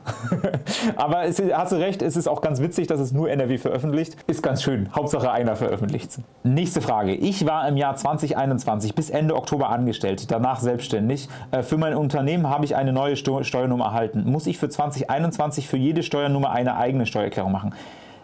(laughs) Aber es, hast du recht, es ist auch ganz witzig, dass es nur NRW veröffentlicht. Ist ganz schön. Hauptsache einer veröffentlicht Nächste Frage. Ich war im Jahr 2021 bis Ende Oktober angestellt, danach selbstständig. Äh, für mein Unternehmen habe ich eine neue Steuernummer erhalten. Muss ich für 2021 für jede Steuernummer eine eigene Steuererklärung machen?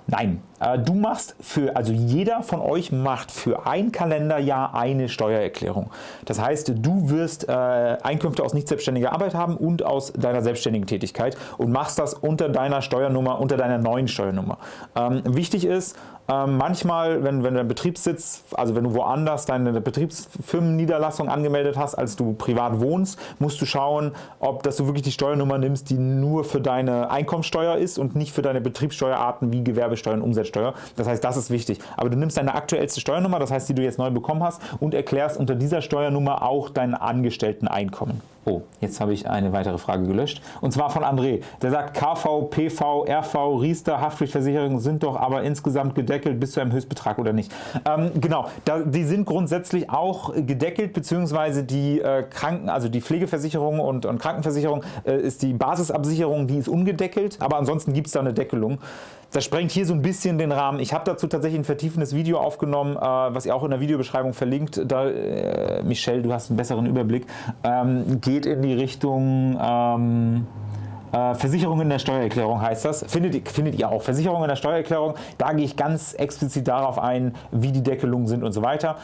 Nein, äh, du machst für, also jeder von euch macht für ein Kalenderjahr eine Steuererklärung. Das heißt, du wirst äh, Einkünfte aus nicht selbstständiger Arbeit haben und aus deiner selbstständigen Tätigkeit und machst das unter deiner Steuernummer, unter deiner neuen Steuernummer. Ähm, wichtig ist, ähm, manchmal, wenn, wenn dein Betriebssitz, also wenn du woanders deine Betriebsfirmenniederlassung angemeldet hast, als du privat wohnst, musst du schauen, ob dass du wirklich die Steuernummer nimmst, die nur für deine Einkommensteuer ist und nicht für deine Betriebssteuerarten wie Gewerbesteuer und Umsatzsteuer. Das heißt, das ist wichtig. Aber du nimmst deine aktuellste Steuernummer, das heißt, die du jetzt neu bekommen hast und erklärst unter dieser Steuernummer auch dein Angestellteneinkommen. Oh, jetzt habe ich eine weitere Frage gelöscht. Und zwar von André. Der sagt, KV, PV, RV, Riester, Haftpflichtversicherungen sind doch aber insgesamt gedeckelt bis zu einem Höchstbetrag oder nicht? Ähm, genau, da, die sind grundsätzlich auch gedeckelt, beziehungsweise die äh, Kranken, also die Pflegeversicherung und, und Krankenversicherung äh, ist die Basisabsicherung, die ist ungedeckelt, aber ansonsten gibt es da eine Deckelung. Das sprengt hier so ein bisschen den Rahmen. Ich habe dazu tatsächlich ein vertiefendes Video aufgenommen, äh, was ihr auch in der Videobeschreibung verlinkt. Da, äh, Michelle, du hast einen besseren Überblick. Ähm, geht in die Richtung... Ähm, äh, Versicherung in der Steuererklärung heißt das. Findet, findet ihr auch. Versicherung in der Steuererklärung, da gehe ich ganz explizit darauf ein, wie die Deckelungen sind und so weiter.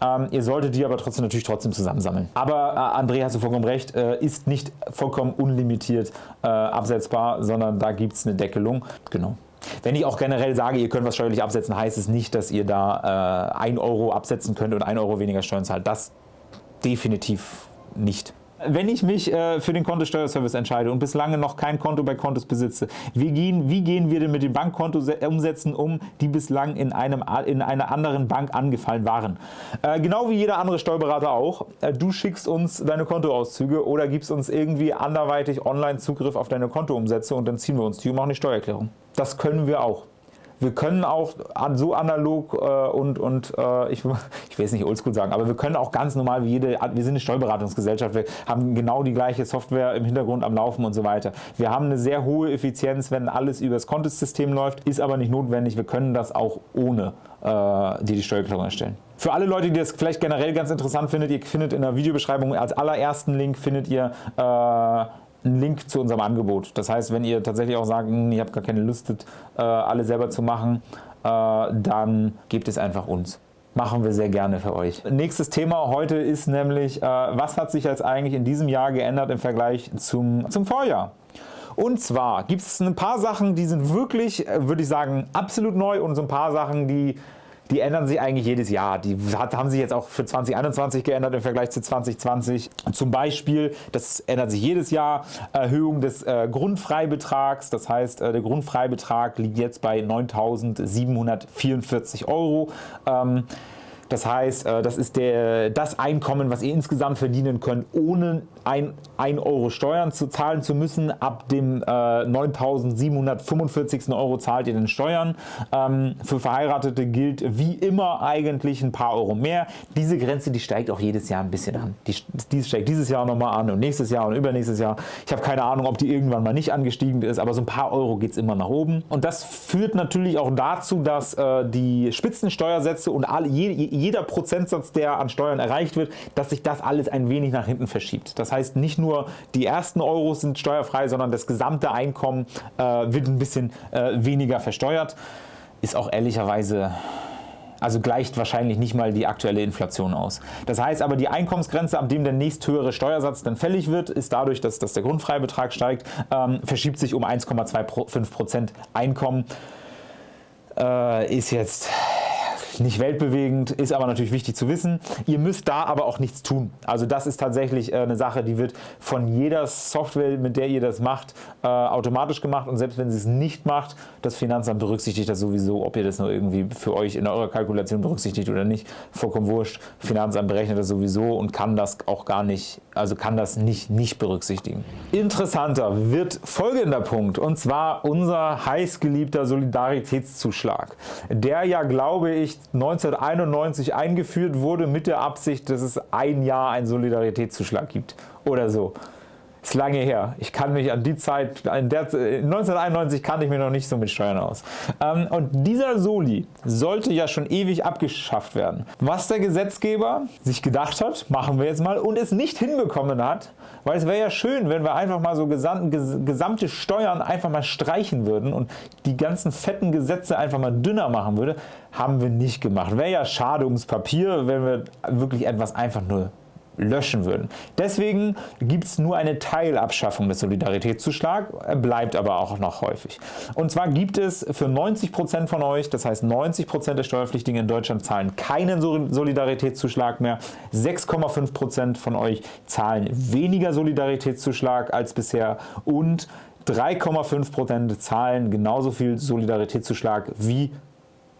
Ähm, ihr solltet die aber trotzdem natürlich trotzdem zusammensammeln. Aber äh, André, hast du vollkommen recht, äh, ist nicht vollkommen unlimitiert äh, absetzbar, sondern da gibt es eine Deckelung. Genau. Wenn ich auch generell sage, ihr könnt was steuerlich absetzen, heißt es nicht, dass ihr da äh, 1 Euro absetzen könnt und 1 Euro weniger Steuern zahlt. Das definitiv nicht. Wenn ich mich äh, für den Kontosteuerservice entscheide und bislang noch kein Konto bei Kontos besitze, wie gehen, wie gehen wir denn mit den Bankkontoumsätzen um, die bislang in, einem, in einer anderen Bank angefallen waren? Äh, genau wie jeder andere Steuerberater auch. Äh, du schickst uns deine Kontoauszüge oder gibst uns irgendwie anderweitig online Zugriff auf deine Kontoumsätze und dann ziehen wir uns die und machen die Steuererklärung. Das können wir auch. Wir können auch so analog äh, und, und äh, ich, (laughs) ich will es nicht oldschool sagen, aber wir können auch ganz normal wie jede, wir sind eine Steuerberatungsgesellschaft, wir haben genau die gleiche Software im Hintergrund am Laufen und so weiter. Wir haben eine sehr hohe Effizienz, wenn alles über das Kontosystem läuft, ist aber nicht notwendig, wir können das auch ohne äh, die die Steuererklärung erstellen. Für alle Leute, die das vielleicht generell ganz interessant findet, ihr findet in der Videobeschreibung als allerersten Link findet ihr äh, einen Link zu unserem Angebot. Das heißt, wenn ihr tatsächlich auch sagt, hm, ich habe gar keine Lust, äh, alle selber zu machen, äh, dann gebt es einfach uns. Machen wir sehr gerne für euch. Nächstes Thema heute ist nämlich, äh, was hat sich jetzt eigentlich in diesem Jahr geändert im Vergleich zum, zum Vorjahr? Und zwar gibt es ein paar Sachen, die sind wirklich, würde ich sagen, absolut neu und so ein paar Sachen, die die ändern sich eigentlich jedes Jahr. Die haben sich jetzt auch für 2021 geändert im Vergleich zu 2020. Zum Beispiel, das ändert sich jedes Jahr, Erhöhung des äh, Grundfreibetrags. Das heißt, äh, der Grundfreibetrag liegt jetzt bei 9.744 Euro. Ähm, das heißt, äh, das ist der, das Einkommen, was ihr insgesamt verdienen könnt, ohne 1 Euro Steuern zu zahlen zu müssen. Ab dem äh, 9.745. Euro zahlt ihr den Steuern. Ähm, für Verheiratete gilt wie immer eigentlich ein paar Euro mehr. Diese Grenze, die steigt auch jedes Jahr ein bisschen an. Die, die steigt dieses Jahr nochmal an und nächstes Jahr und übernächstes Jahr. Ich habe keine Ahnung, ob die irgendwann mal nicht angestiegen ist, aber so ein paar Euro geht es immer nach oben. Und das führt natürlich auch dazu, dass äh, die Spitzensteuersätze und alle, jeder Prozentsatz, der an Steuern erreicht wird, dass sich das alles ein wenig nach hinten verschiebt. Das heißt, nicht nur die ersten Euros sind steuerfrei, sondern das gesamte Einkommen äh, wird ein bisschen äh, weniger versteuert. Ist auch ehrlicherweise also gleicht wahrscheinlich nicht mal die aktuelle Inflation aus. Das heißt aber, die Einkommensgrenze, ab dem der nächsthöhere Steuersatz dann fällig wird, ist dadurch, dass, dass der Grundfreibetrag steigt, ähm, verschiebt sich um 1,25% Einkommen. Äh, ist jetzt nicht weltbewegend, ist aber natürlich wichtig zu wissen. Ihr müsst da aber auch nichts tun. Also das ist tatsächlich äh, eine Sache, die wird von jeder Software, mit der ihr das macht, äh, automatisch gemacht und selbst wenn sie es nicht macht, das Finanzamt berücksichtigt das sowieso, ob ihr das nur irgendwie für euch in eurer Kalkulation berücksichtigt oder nicht, vollkommen wurscht. Finanzamt berechnet das sowieso und kann das auch gar nicht also kann das nicht, nicht berücksichtigen. Interessanter wird folgender Punkt, und zwar unser heißgeliebter Solidaritätszuschlag, der ja, glaube ich, 1991 eingeführt wurde mit der Absicht, dass es ein Jahr einen Solidaritätszuschlag gibt oder so ist lange her. Ich kann mich an die Zeit, in der, 1991 kannte ich mich noch nicht so mit Steuern aus. Ähm, und dieser Soli sollte ja schon ewig abgeschafft werden. Was der Gesetzgeber sich gedacht hat, machen wir jetzt mal, und es nicht hinbekommen hat, weil es wäre ja schön, wenn wir einfach mal so gesamte Steuern einfach mal streichen würden und die ganzen fetten Gesetze einfach mal dünner machen würde, haben wir nicht gemacht. Wäre ja schade ums Papier, wenn wir wirklich etwas einfach nur löschen würden. Deswegen gibt es nur eine Teilabschaffung des Solidaritätszuschlags, bleibt aber auch noch häufig. Und zwar gibt es für 90% von euch, das heißt 90% der Steuerpflichtigen in Deutschland zahlen keinen Solidaritätszuschlag mehr, 6,5% von euch zahlen weniger Solidaritätszuschlag als bisher und 3,5% zahlen genauso viel Solidaritätszuschlag wie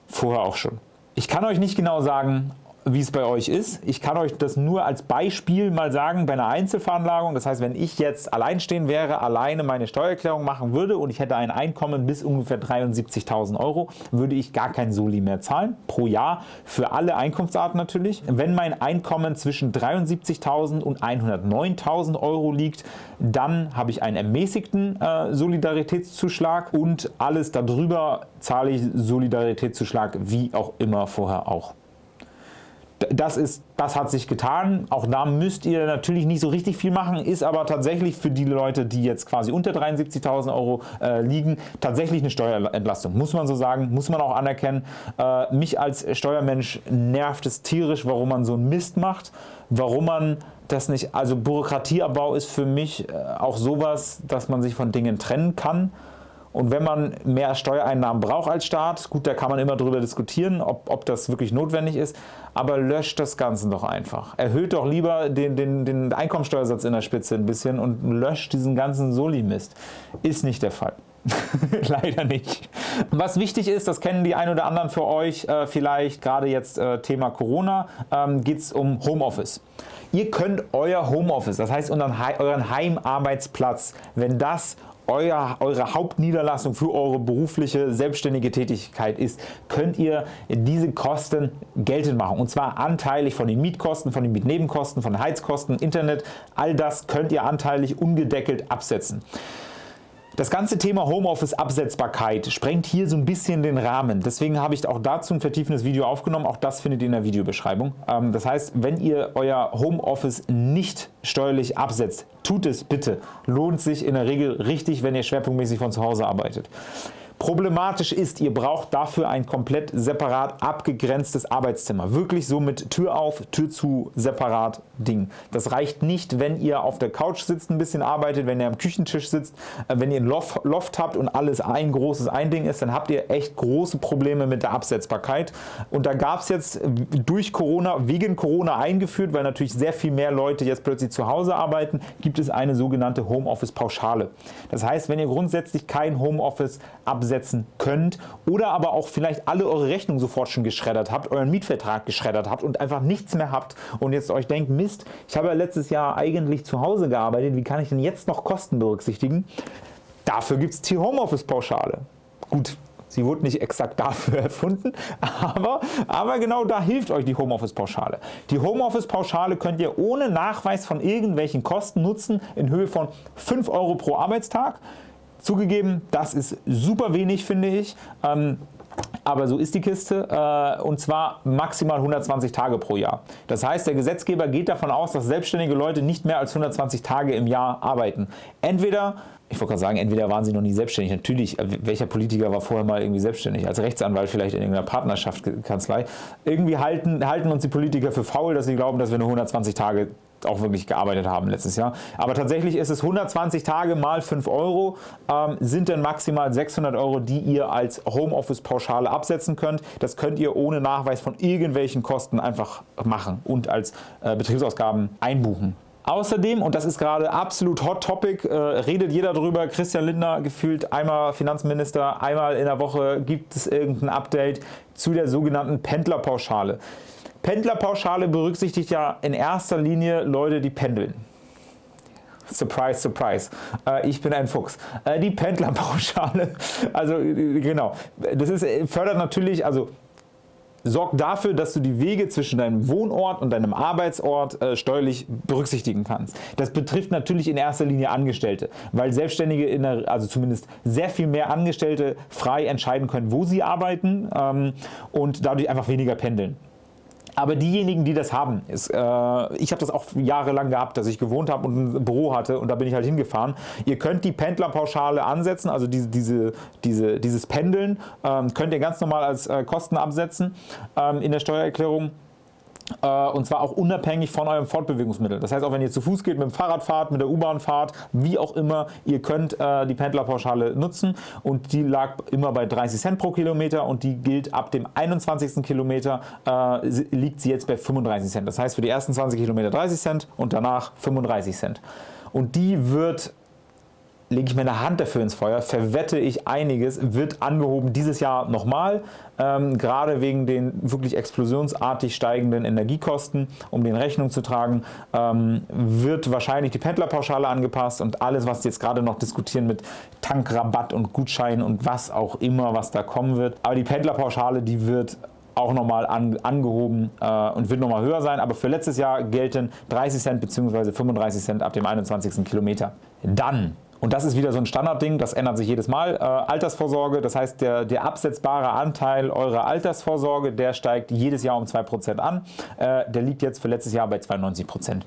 vorher auch schon. Ich kann euch nicht genau sagen, wie es bei euch ist. Ich kann euch das nur als Beispiel mal sagen bei einer Einzelveranlagung. Das heißt, wenn ich jetzt alleinstehen wäre, alleine meine Steuererklärung machen würde und ich hätte ein Einkommen bis ungefähr 73.000 Euro, würde ich gar kein Soli mehr zahlen, pro Jahr, für alle Einkunftsarten natürlich. Wenn mein Einkommen zwischen 73.000 und 109.000 Euro liegt, dann habe ich einen ermäßigten äh, Solidaritätszuschlag und alles darüber zahle ich Solidaritätszuschlag wie auch immer vorher auch das, ist, das hat sich getan. Auch da müsst ihr natürlich nicht so richtig viel machen, ist aber tatsächlich für die Leute, die jetzt quasi unter 73.000 Euro äh, liegen, tatsächlich eine Steuerentlastung. Muss man so sagen, muss man auch anerkennen. Äh, mich als Steuermensch nervt es tierisch, warum man so einen Mist macht, warum man das nicht, also Bürokratieabbau ist für mich äh, auch sowas, dass man sich von Dingen trennen kann. Und wenn man mehr Steuereinnahmen braucht als Staat, gut, da kann man immer darüber diskutieren, ob, ob das wirklich notwendig ist, aber löscht das Ganze doch einfach. Erhöht doch lieber den, den, den Einkommensteuersatz in der Spitze ein bisschen und löscht diesen ganzen Soli-Mist. Ist nicht der Fall. (laughs) Leider nicht. Was wichtig ist, das kennen die ein oder anderen für euch äh, vielleicht, gerade jetzt äh, Thema Corona, ähm, geht es um Homeoffice. Ihr könnt euer Homeoffice, das heißt euren Heimarbeitsplatz, wenn das euer, eure Hauptniederlassung für eure berufliche selbstständige Tätigkeit ist, könnt ihr diese Kosten geltend machen. Und zwar anteilig von den Mietkosten, von den Mietnebenkosten, von den Heizkosten, Internet, all das könnt ihr anteilig ungedeckelt absetzen. Das ganze Thema Homeoffice Absetzbarkeit sprengt hier so ein bisschen den Rahmen. Deswegen habe ich auch dazu ein vertiefendes Video aufgenommen. Auch das findet ihr in der Videobeschreibung. Ähm, das heißt, wenn ihr euer Homeoffice nicht steuerlich absetzt, tut es bitte. Lohnt sich in der Regel richtig, wenn ihr schwerpunktmäßig von zu Hause arbeitet. Problematisch ist, ihr braucht dafür ein komplett separat abgegrenztes Arbeitszimmer. Wirklich so mit Tür auf, Tür zu, separat Ding. Das reicht nicht, wenn ihr auf der Couch sitzt, ein bisschen arbeitet, wenn ihr am Küchentisch sitzt, äh, wenn ihr ein Loft, Loft habt und alles ein großes Einding ist, dann habt ihr echt große Probleme mit der Absetzbarkeit. Und da gab es jetzt durch Corona, wegen Corona eingeführt, weil natürlich sehr viel mehr Leute jetzt plötzlich zu Hause arbeiten, gibt es eine sogenannte Homeoffice-Pauschale. Das heißt, wenn ihr grundsätzlich kein Homeoffice absetzt, umsetzen könnt oder aber auch vielleicht alle eure Rechnungen sofort schon geschreddert habt, euren Mietvertrag geschreddert habt und einfach nichts mehr habt und jetzt euch denkt, Mist, ich habe ja letztes Jahr eigentlich zu Hause gearbeitet, wie kann ich denn jetzt noch Kosten berücksichtigen? Dafür gibt es die Homeoffice-Pauschale. Gut, Sie wurde nicht exakt dafür (laughs) erfunden, aber, aber genau da hilft euch die Homeoffice-Pauschale. Die Homeoffice-Pauschale könnt ihr ohne Nachweis von irgendwelchen Kosten nutzen in Höhe von 5 Euro pro Arbeitstag. Zugegeben, das ist super wenig, finde ich. Ähm, aber so ist die Kiste äh, und zwar maximal 120 Tage pro Jahr. Das heißt, der Gesetzgeber geht davon aus, dass selbstständige Leute nicht mehr als 120 Tage im Jahr arbeiten. Entweder ich wollte gerade sagen, entweder waren sie noch nie selbstständig. Natürlich, äh, welcher Politiker war vorher mal irgendwie selbstständig? Als Rechtsanwalt vielleicht in irgendeiner Partnerschaftskanzlei. Irgendwie halten, halten uns die Politiker für faul, dass sie glauben, dass wir nur 120 Tage auch wirklich gearbeitet haben letztes Jahr. Aber tatsächlich ist es 120 Tage mal 5 Euro, ähm, sind dann maximal 600 Euro, die ihr als Homeoffice-Pauschale absetzen könnt. Das könnt ihr ohne Nachweis von irgendwelchen Kosten einfach machen und als äh, Betriebsausgaben einbuchen. Außerdem, und das ist gerade absolut Hot Topic, äh, redet jeder darüber, Christian Lindner gefühlt einmal Finanzminister, einmal in der Woche gibt es irgendein Update zu der sogenannten Pendlerpauschale. Pendlerpauschale berücksichtigt ja in erster Linie Leute, die pendeln. Surprise, surprise. Äh, ich bin ein Fuchs. Äh, die Pendlerpauschale, (laughs) also äh, genau, das ist, fördert natürlich, also sorgt dafür, dass du die Wege zwischen deinem Wohnort und deinem Arbeitsort steuerlich berücksichtigen kannst. Das betrifft natürlich in erster Linie Angestellte, weil Selbstständige, der, also zumindest sehr viel mehr Angestellte frei entscheiden können, wo sie arbeiten ähm, und dadurch einfach weniger pendeln. Aber diejenigen, die das haben, ist, äh, ich habe das auch jahrelang gehabt, dass ich gewohnt habe und ein Büro hatte und da bin ich halt hingefahren. Ihr könnt die Pendlerpauschale ansetzen, also diese, diese, diese, dieses Pendeln ähm, könnt ihr ganz normal als äh, Kosten absetzen ähm, in der Steuererklärung. Äh, und zwar auch unabhängig von eurem Fortbewegungsmittel. Das heißt, auch wenn ihr zu Fuß geht, mit dem Fahrrad fahrt, mit der U-Bahn fahrt, wie auch immer, ihr könnt äh, die Pendlerpauschale nutzen und die lag immer bei 30 Cent pro Kilometer und die gilt ab dem 21. Kilometer äh, liegt sie jetzt bei 35 Cent. Das heißt für die ersten 20 Kilometer 30 Cent und danach 35 Cent. Und die wird lege ich meine Hand dafür ins Feuer, verwette ich einiges, wird angehoben dieses Jahr nochmal, ähm, gerade wegen den wirklich explosionsartig steigenden Energiekosten, um den Rechnung zu tragen, ähm, wird wahrscheinlich die Pendlerpauschale angepasst und alles, was jetzt gerade noch diskutieren mit Tankrabatt und Gutschein und was auch immer, was da kommen wird. Aber die Pendlerpauschale, die wird auch nochmal an, angehoben äh, und wird nochmal höher sein, aber für letztes Jahr gelten 30 Cent bzw. 35 Cent ab dem 21. Kilometer. Dann und das ist wieder so ein Standardding, das ändert sich jedes Mal. Äh, Altersvorsorge, das heißt der, der absetzbare Anteil eurer Altersvorsorge, der steigt jedes Jahr um 2% an. Äh, der liegt jetzt für letztes Jahr bei 92%.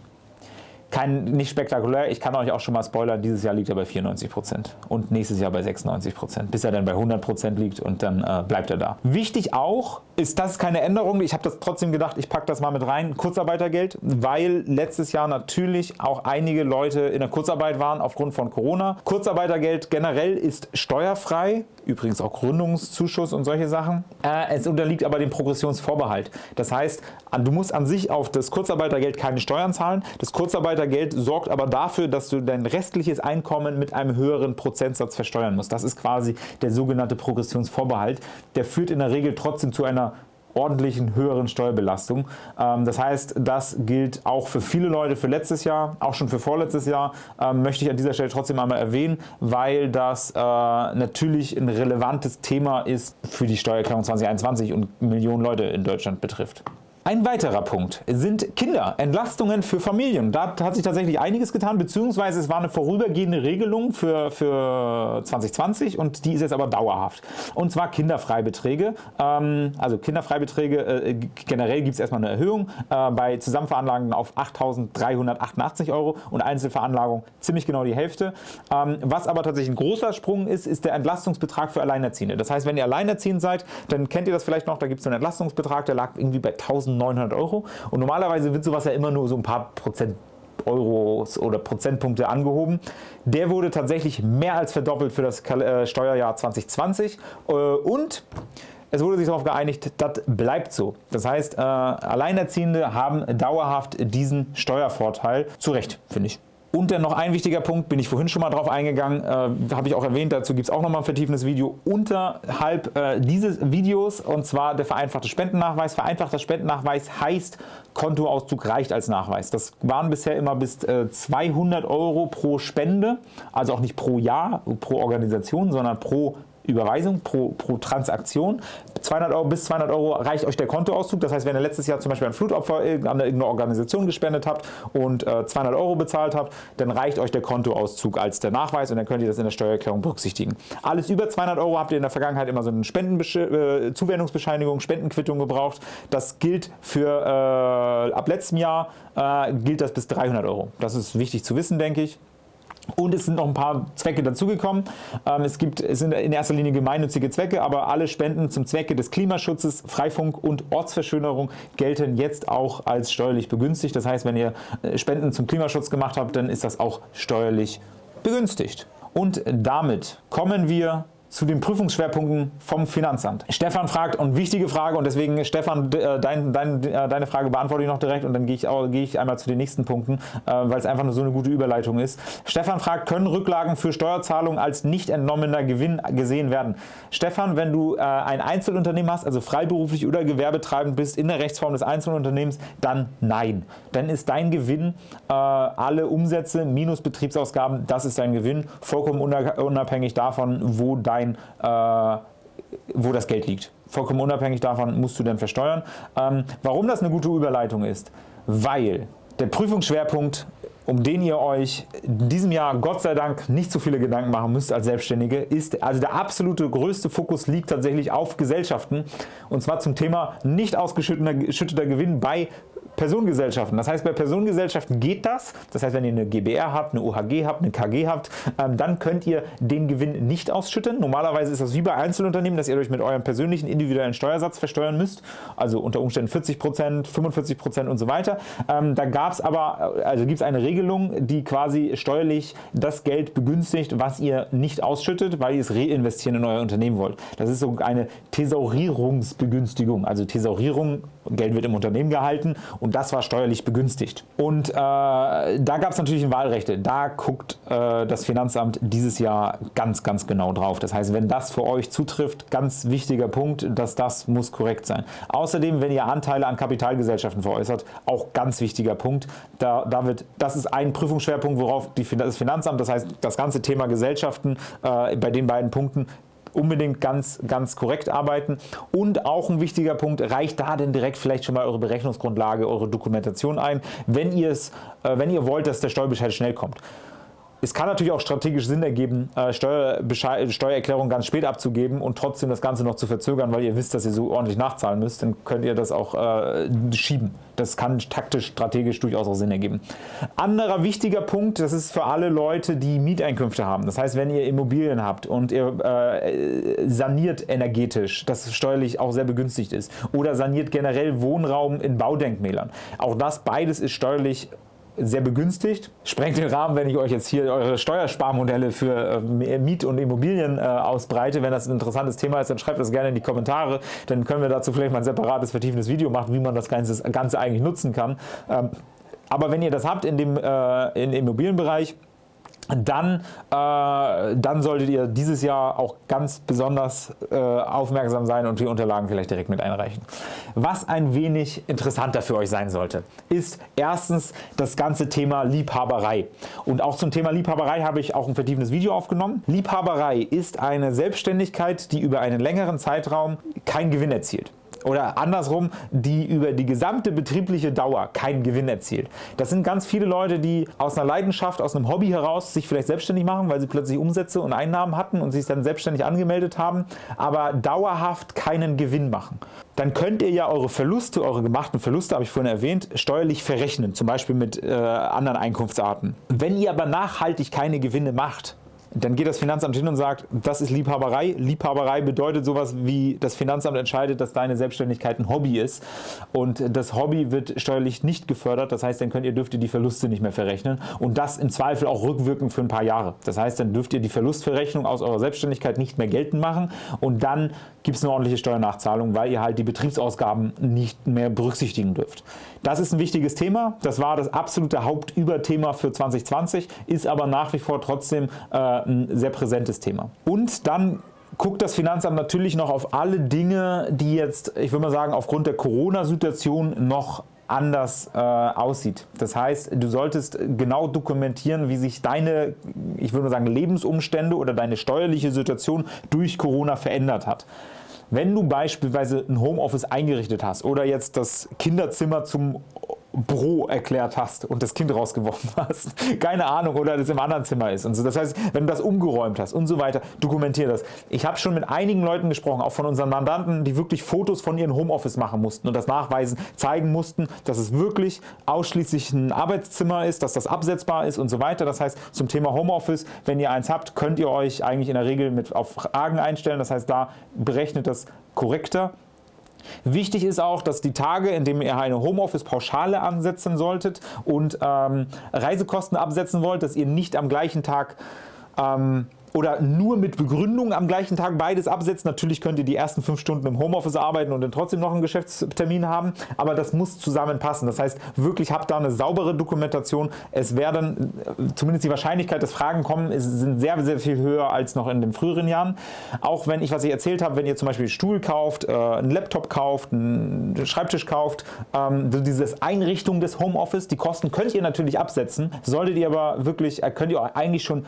Kein, nicht spektakulär, ich kann euch auch schon mal spoilern, dieses Jahr liegt er bei 94% und nächstes Jahr bei 96%, bis er dann bei 100% liegt und dann äh, bleibt er da. Wichtig auch, ist das keine Änderung, ich habe das trotzdem gedacht, ich packe das mal mit rein, Kurzarbeitergeld, weil letztes Jahr natürlich auch einige Leute in der Kurzarbeit waren aufgrund von Corona. Kurzarbeitergeld generell ist steuerfrei, übrigens auch Gründungszuschuss und solche Sachen. Äh, es unterliegt aber dem Progressionsvorbehalt. Das heißt, du musst an sich auf das Kurzarbeitergeld keine Steuern zahlen. Das Kurzarbeitergeld sorgt aber dafür, dass du dein restliches Einkommen mit einem höheren Prozentsatz versteuern musst. Das ist quasi der sogenannte Progressionsvorbehalt. Der führt in der Regel trotzdem zu einer ordentlichen höheren Steuerbelastung. Ähm, das heißt, das gilt auch für viele Leute für letztes Jahr, auch schon für vorletztes Jahr, ähm, möchte ich an dieser Stelle trotzdem einmal erwähnen, weil das äh, natürlich ein relevantes Thema ist für die Steuererklärung 2021 und Millionen Leute in Deutschland betrifft. Ein weiterer Punkt sind Kinder, Entlastungen für Familien. Da hat sich tatsächlich einiges getan, beziehungsweise es war eine vorübergehende Regelung für, für 2020 und die ist jetzt aber dauerhaft. Und zwar Kinderfreibeträge. Ähm, also Kinderfreibeträge, äh, generell gibt es erstmal eine Erhöhung äh, bei Zusammenveranlagungen auf 8.388 Euro und Einzelveranlagung ziemlich genau die Hälfte. Ähm, was aber tatsächlich ein großer Sprung ist, ist der Entlastungsbetrag für Alleinerziehende. Das heißt, wenn ihr alleinerziehend seid, dann kennt ihr das vielleicht noch, da gibt es einen Entlastungsbetrag, der lag irgendwie bei 1000 1900 Euro und normalerweise wird sowas ja immer nur so ein paar Prozent Euros oder Prozentpunkte angehoben. Der wurde tatsächlich mehr als verdoppelt für das äh, Steuerjahr 2020 äh, und es wurde sich darauf geeinigt, das bleibt so. Das heißt, äh, Alleinerziehende haben dauerhaft diesen Steuervorteil. Zu Recht, finde ich. Und dann noch ein wichtiger Punkt, bin ich vorhin schon mal drauf eingegangen, äh, habe ich auch erwähnt, dazu gibt es auch noch mal ein vertiefendes Video unterhalb äh, dieses Videos und zwar der vereinfachte Spendennachweis. Vereinfachter Spendennachweis heißt, Kontoauszug reicht als Nachweis. Das waren bisher immer bis äh, 200 Euro pro Spende, also auch nicht pro Jahr, pro Organisation, sondern pro Überweisung pro, pro Transaktion. 200 Euro bis 200 Euro reicht euch der Kontoauszug. Das heißt, wenn ihr letztes Jahr zum Beispiel ein Flutopfer an irgendeine Organisation gespendet habt und äh, 200 Euro bezahlt habt, dann reicht euch der Kontoauszug als der Nachweis und dann könnt ihr das in der Steuererklärung berücksichtigen. Alles über 200 Euro habt ihr in der Vergangenheit immer so eine äh, Zuwendungsbescheinigung, Spendenquittung gebraucht. Das gilt für äh, ab letztem Jahr äh, gilt das bis 300 Euro. Das ist wichtig zu wissen, denke ich. Und es sind noch ein paar Zwecke dazugekommen. Ähm, es, gibt, es sind in erster Linie gemeinnützige Zwecke, aber alle Spenden zum Zwecke des Klimaschutzes, Freifunk und Ortsverschönerung gelten jetzt auch als steuerlich begünstigt. Das heißt, wenn ihr äh, Spenden zum Klimaschutz gemacht habt, dann ist das auch steuerlich begünstigt. Und damit kommen wir zu den Prüfungsschwerpunkten vom Finanzamt. Stefan fragt, und wichtige Frage, und deswegen Stefan, äh, dein, dein, äh, deine Frage beantworte ich noch direkt und dann gehe ich, auch, gehe ich einmal zu den nächsten Punkten, äh, weil es einfach nur so eine gute Überleitung ist. Stefan fragt, können Rücklagen für Steuerzahlungen als nicht entnommener Gewinn gesehen werden? Stefan, wenn du ein Einzelunternehmen hast, also freiberuflich oder gewerbetreibend bist in der Rechtsform des Einzelunternehmens, dann nein. Dann ist dein Gewinn alle Umsätze minus Betriebsausgaben, das ist dein Gewinn, vollkommen unabhängig davon, wo dein sein, äh, wo das Geld liegt. Vollkommen unabhängig davon musst du dann versteuern. Ähm, warum das eine gute Überleitung ist? Weil der Prüfungsschwerpunkt um den ihr euch in diesem Jahr Gott sei Dank nicht so viele Gedanken machen müsst als Selbstständige, ist also der absolute größte Fokus liegt tatsächlich auf Gesellschaften und zwar zum Thema nicht ausgeschütteter Gewinn bei Personengesellschaften. Das heißt, bei Personengesellschaften geht das. Das heißt, wenn ihr eine GbR habt, eine OHG habt, eine KG habt, ähm, dann könnt ihr den Gewinn nicht ausschütten. Normalerweise ist das wie bei Einzelunternehmen, dass ihr euch mit eurem persönlichen individuellen Steuersatz versteuern müsst. Also unter Umständen 40% 45% und so weiter. Ähm, da gab es aber, also gibt es eine Regelung, die quasi steuerlich das Geld begünstigt, was ihr nicht ausschüttet, weil ihr es reinvestieren in euer Unternehmen wollt. Das ist so eine Thesaurierungsbegünstigung. Also Thesaurierung, Geld wird im Unternehmen gehalten und das war steuerlich begünstigt. Und äh, da gab es natürlich Wahlrechte. Da guckt äh, das Finanzamt dieses Jahr ganz, ganz genau drauf. Das heißt, wenn das für euch zutrifft, ganz wichtiger Punkt, dass das muss korrekt sein. Außerdem, wenn ihr Anteile an Kapitalgesellschaften veräußert, auch ganz wichtiger Punkt. Da, da wird, das ist ein Prüfungsschwerpunkt, worauf die, das Finanzamt, das heißt das ganze Thema Gesellschaften äh, bei den beiden Punkten unbedingt ganz, ganz korrekt arbeiten. Und auch ein wichtiger Punkt, reicht da denn direkt vielleicht schon mal eure Berechnungsgrundlage, eure Dokumentation ein, wenn ihr, äh, wenn ihr wollt, dass der Steuerbescheid schnell kommt. Es kann natürlich auch strategisch Sinn ergeben, äh, Steuererklärung ganz spät abzugeben und trotzdem das Ganze noch zu verzögern, weil ihr wisst, dass ihr so ordentlich nachzahlen müsst. Dann könnt ihr das auch äh, schieben. Das kann taktisch, strategisch durchaus auch Sinn ergeben. Anderer wichtiger Punkt, das ist für alle Leute, die Mieteinkünfte haben. Das heißt, wenn ihr Immobilien habt und ihr äh, saniert energetisch, das steuerlich auch sehr begünstigt ist, oder saniert generell Wohnraum in Baudenkmälern. Auch das beides ist steuerlich sehr begünstigt. Sprengt den Rahmen, wenn ich euch jetzt hier eure Steuersparmodelle für äh, Miet- und Immobilien äh, ausbreite. Wenn das ein interessantes Thema ist, dann schreibt das gerne in die Kommentare. Dann können wir dazu vielleicht mal ein separates, vertiefendes Video machen, wie man das Ganze, Ganze eigentlich nutzen kann. Ähm, aber wenn ihr das habt in dem, äh, im Immobilienbereich, dann, äh, dann solltet ihr dieses Jahr auch ganz besonders äh, aufmerksam sein und die Unterlagen vielleicht direkt mit einreichen. Was ein wenig interessanter für euch sein sollte, ist erstens das ganze Thema Liebhaberei. Und auch zum Thema Liebhaberei habe ich auch ein vertiefendes Video aufgenommen. Liebhaberei ist eine Selbstständigkeit, die über einen längeren Zeitraum keinen Gewinn erzielt oder andersrum, die über die gesamte betriebliche Dauer keinen Gewinn erzielt. Das sind ganz viele Leute, die aus einer Leidenschaft, aus einem Hobby heraus sich vielleicht selbstständig machen, weil sie plötzlich Umsätze und Einnahmen hatten und sich dann selbstständig angemeldet haben, aber dauerhaft keinen Gewinn machen. Dann könnt ihr ja eure Verluste, eure gemachten Verluste, habe ich vorhin erwähnt, steuerlich verrechnen, zum Beispiel mit äh, anderen Einkunftsarten. Wenn ihr aber nachhaltig keine Gewinne macht, dann geht das Finanzamt hin und sagt, das ist Liebhaberei. Liebhaberei bedeutet sowas wie, das Finanzamt entscheidet, dass deine Selbstständigkeit ein Hobby ist und das Hobby wird steuerlich nicht gefördert. Das heißt, dann könnt ihr, dürft ihr die Verluste nicht mehr verrechnen und das im Zweifel auch rückwirkend für ein paar Jahre. Das heißt, dann dürft ihr die Verlustverrechnung aus eurer Selbstständigkeit nicht mehr geltend machen und dann gibt es eine ordentliche Steuernachzahlung, weil ihr halt die Betriebsausgaben nicht mehr berücksichtigen dürft. Das ist ein wichtiges Thema. Das war das absolute Hauptüberthema für 2020, ist aber nach wie vor trotzdem äh, ein sehr präsentes Thema. Und dann guckt das Finanzamt natürlich noch auf alle Dinge, die jetzt, ich würde mal sagen, aufgrund der Corona-Situation noch anders äh, aussieht. Das heißt, du solltest genau dokumentieren, wie sich deine, ich würde mal sagen, Lebensumstände oder deine steuerliche Situation durch Corona verändert hat. Wenn du beispielsweise ein Homeoffice eingerichtet hast oder jetzt das Kinderzimmer zum Bro erklärt hast und das Kind rausgeworfen (laughs) hast. Keine Ahnung, oder das im anderen Zimmer ist. Und so. Das heißt, wenn du das umgeräumt hast und so weiter, dokumentier das. Ich habe schon mit einigen Leuten gesprochen, auch von unseren Mandanten, die wirklich Fotos von ihrem Homeoffice machen mussten und das nachweisen, zeigen mussten, dass es wirklich ausschließlich ein Arbeitszimmer ist, dass das absetzbar ist und so weiter. Das heißt, zum Thema Homeoffice, wenn ihr eins habt, könnt ihr euch eigentlich in der Regel mit auf Fragen einstellen. Das heißt, da berechnet das korrekter Wichtig ist auch, dass die Tage, in denen ihr eine Homeoffice-Pauschale ansetzen solltet und ähm, Reisekosten absetzen wollt, dass ihr nicht am gleichen Tag ähm, oder nur mit Begründung am gleichen Tag beides absetzen. Natürlich könnt ihr die ersten fünf Stunden im Homeoffice arbeiten und dann trotzdem noch einen Geschäftstermin haben, aber das muss zusammenpassen. Das heißt, wirklich habt da eine saubere Dokumentation. Es werden, zumindest die Wahrscheinlichkeit, dass Fragen kommen, sind sehr, sehr viel höher als noch in den früheren Jahren. Auch wenn ich, was ich erzählt habe, wenn ihr zum Beispiel einen Stuhl kauft, äh, einen Laptop kauft, einen Schreibtisch kauft, ähm, diese Einrichtung des Homeoffice, die Kosten könnt ihr natürlich absetzen, solltet ihr aber wirklich, äh, könnt ihr eigentlich schon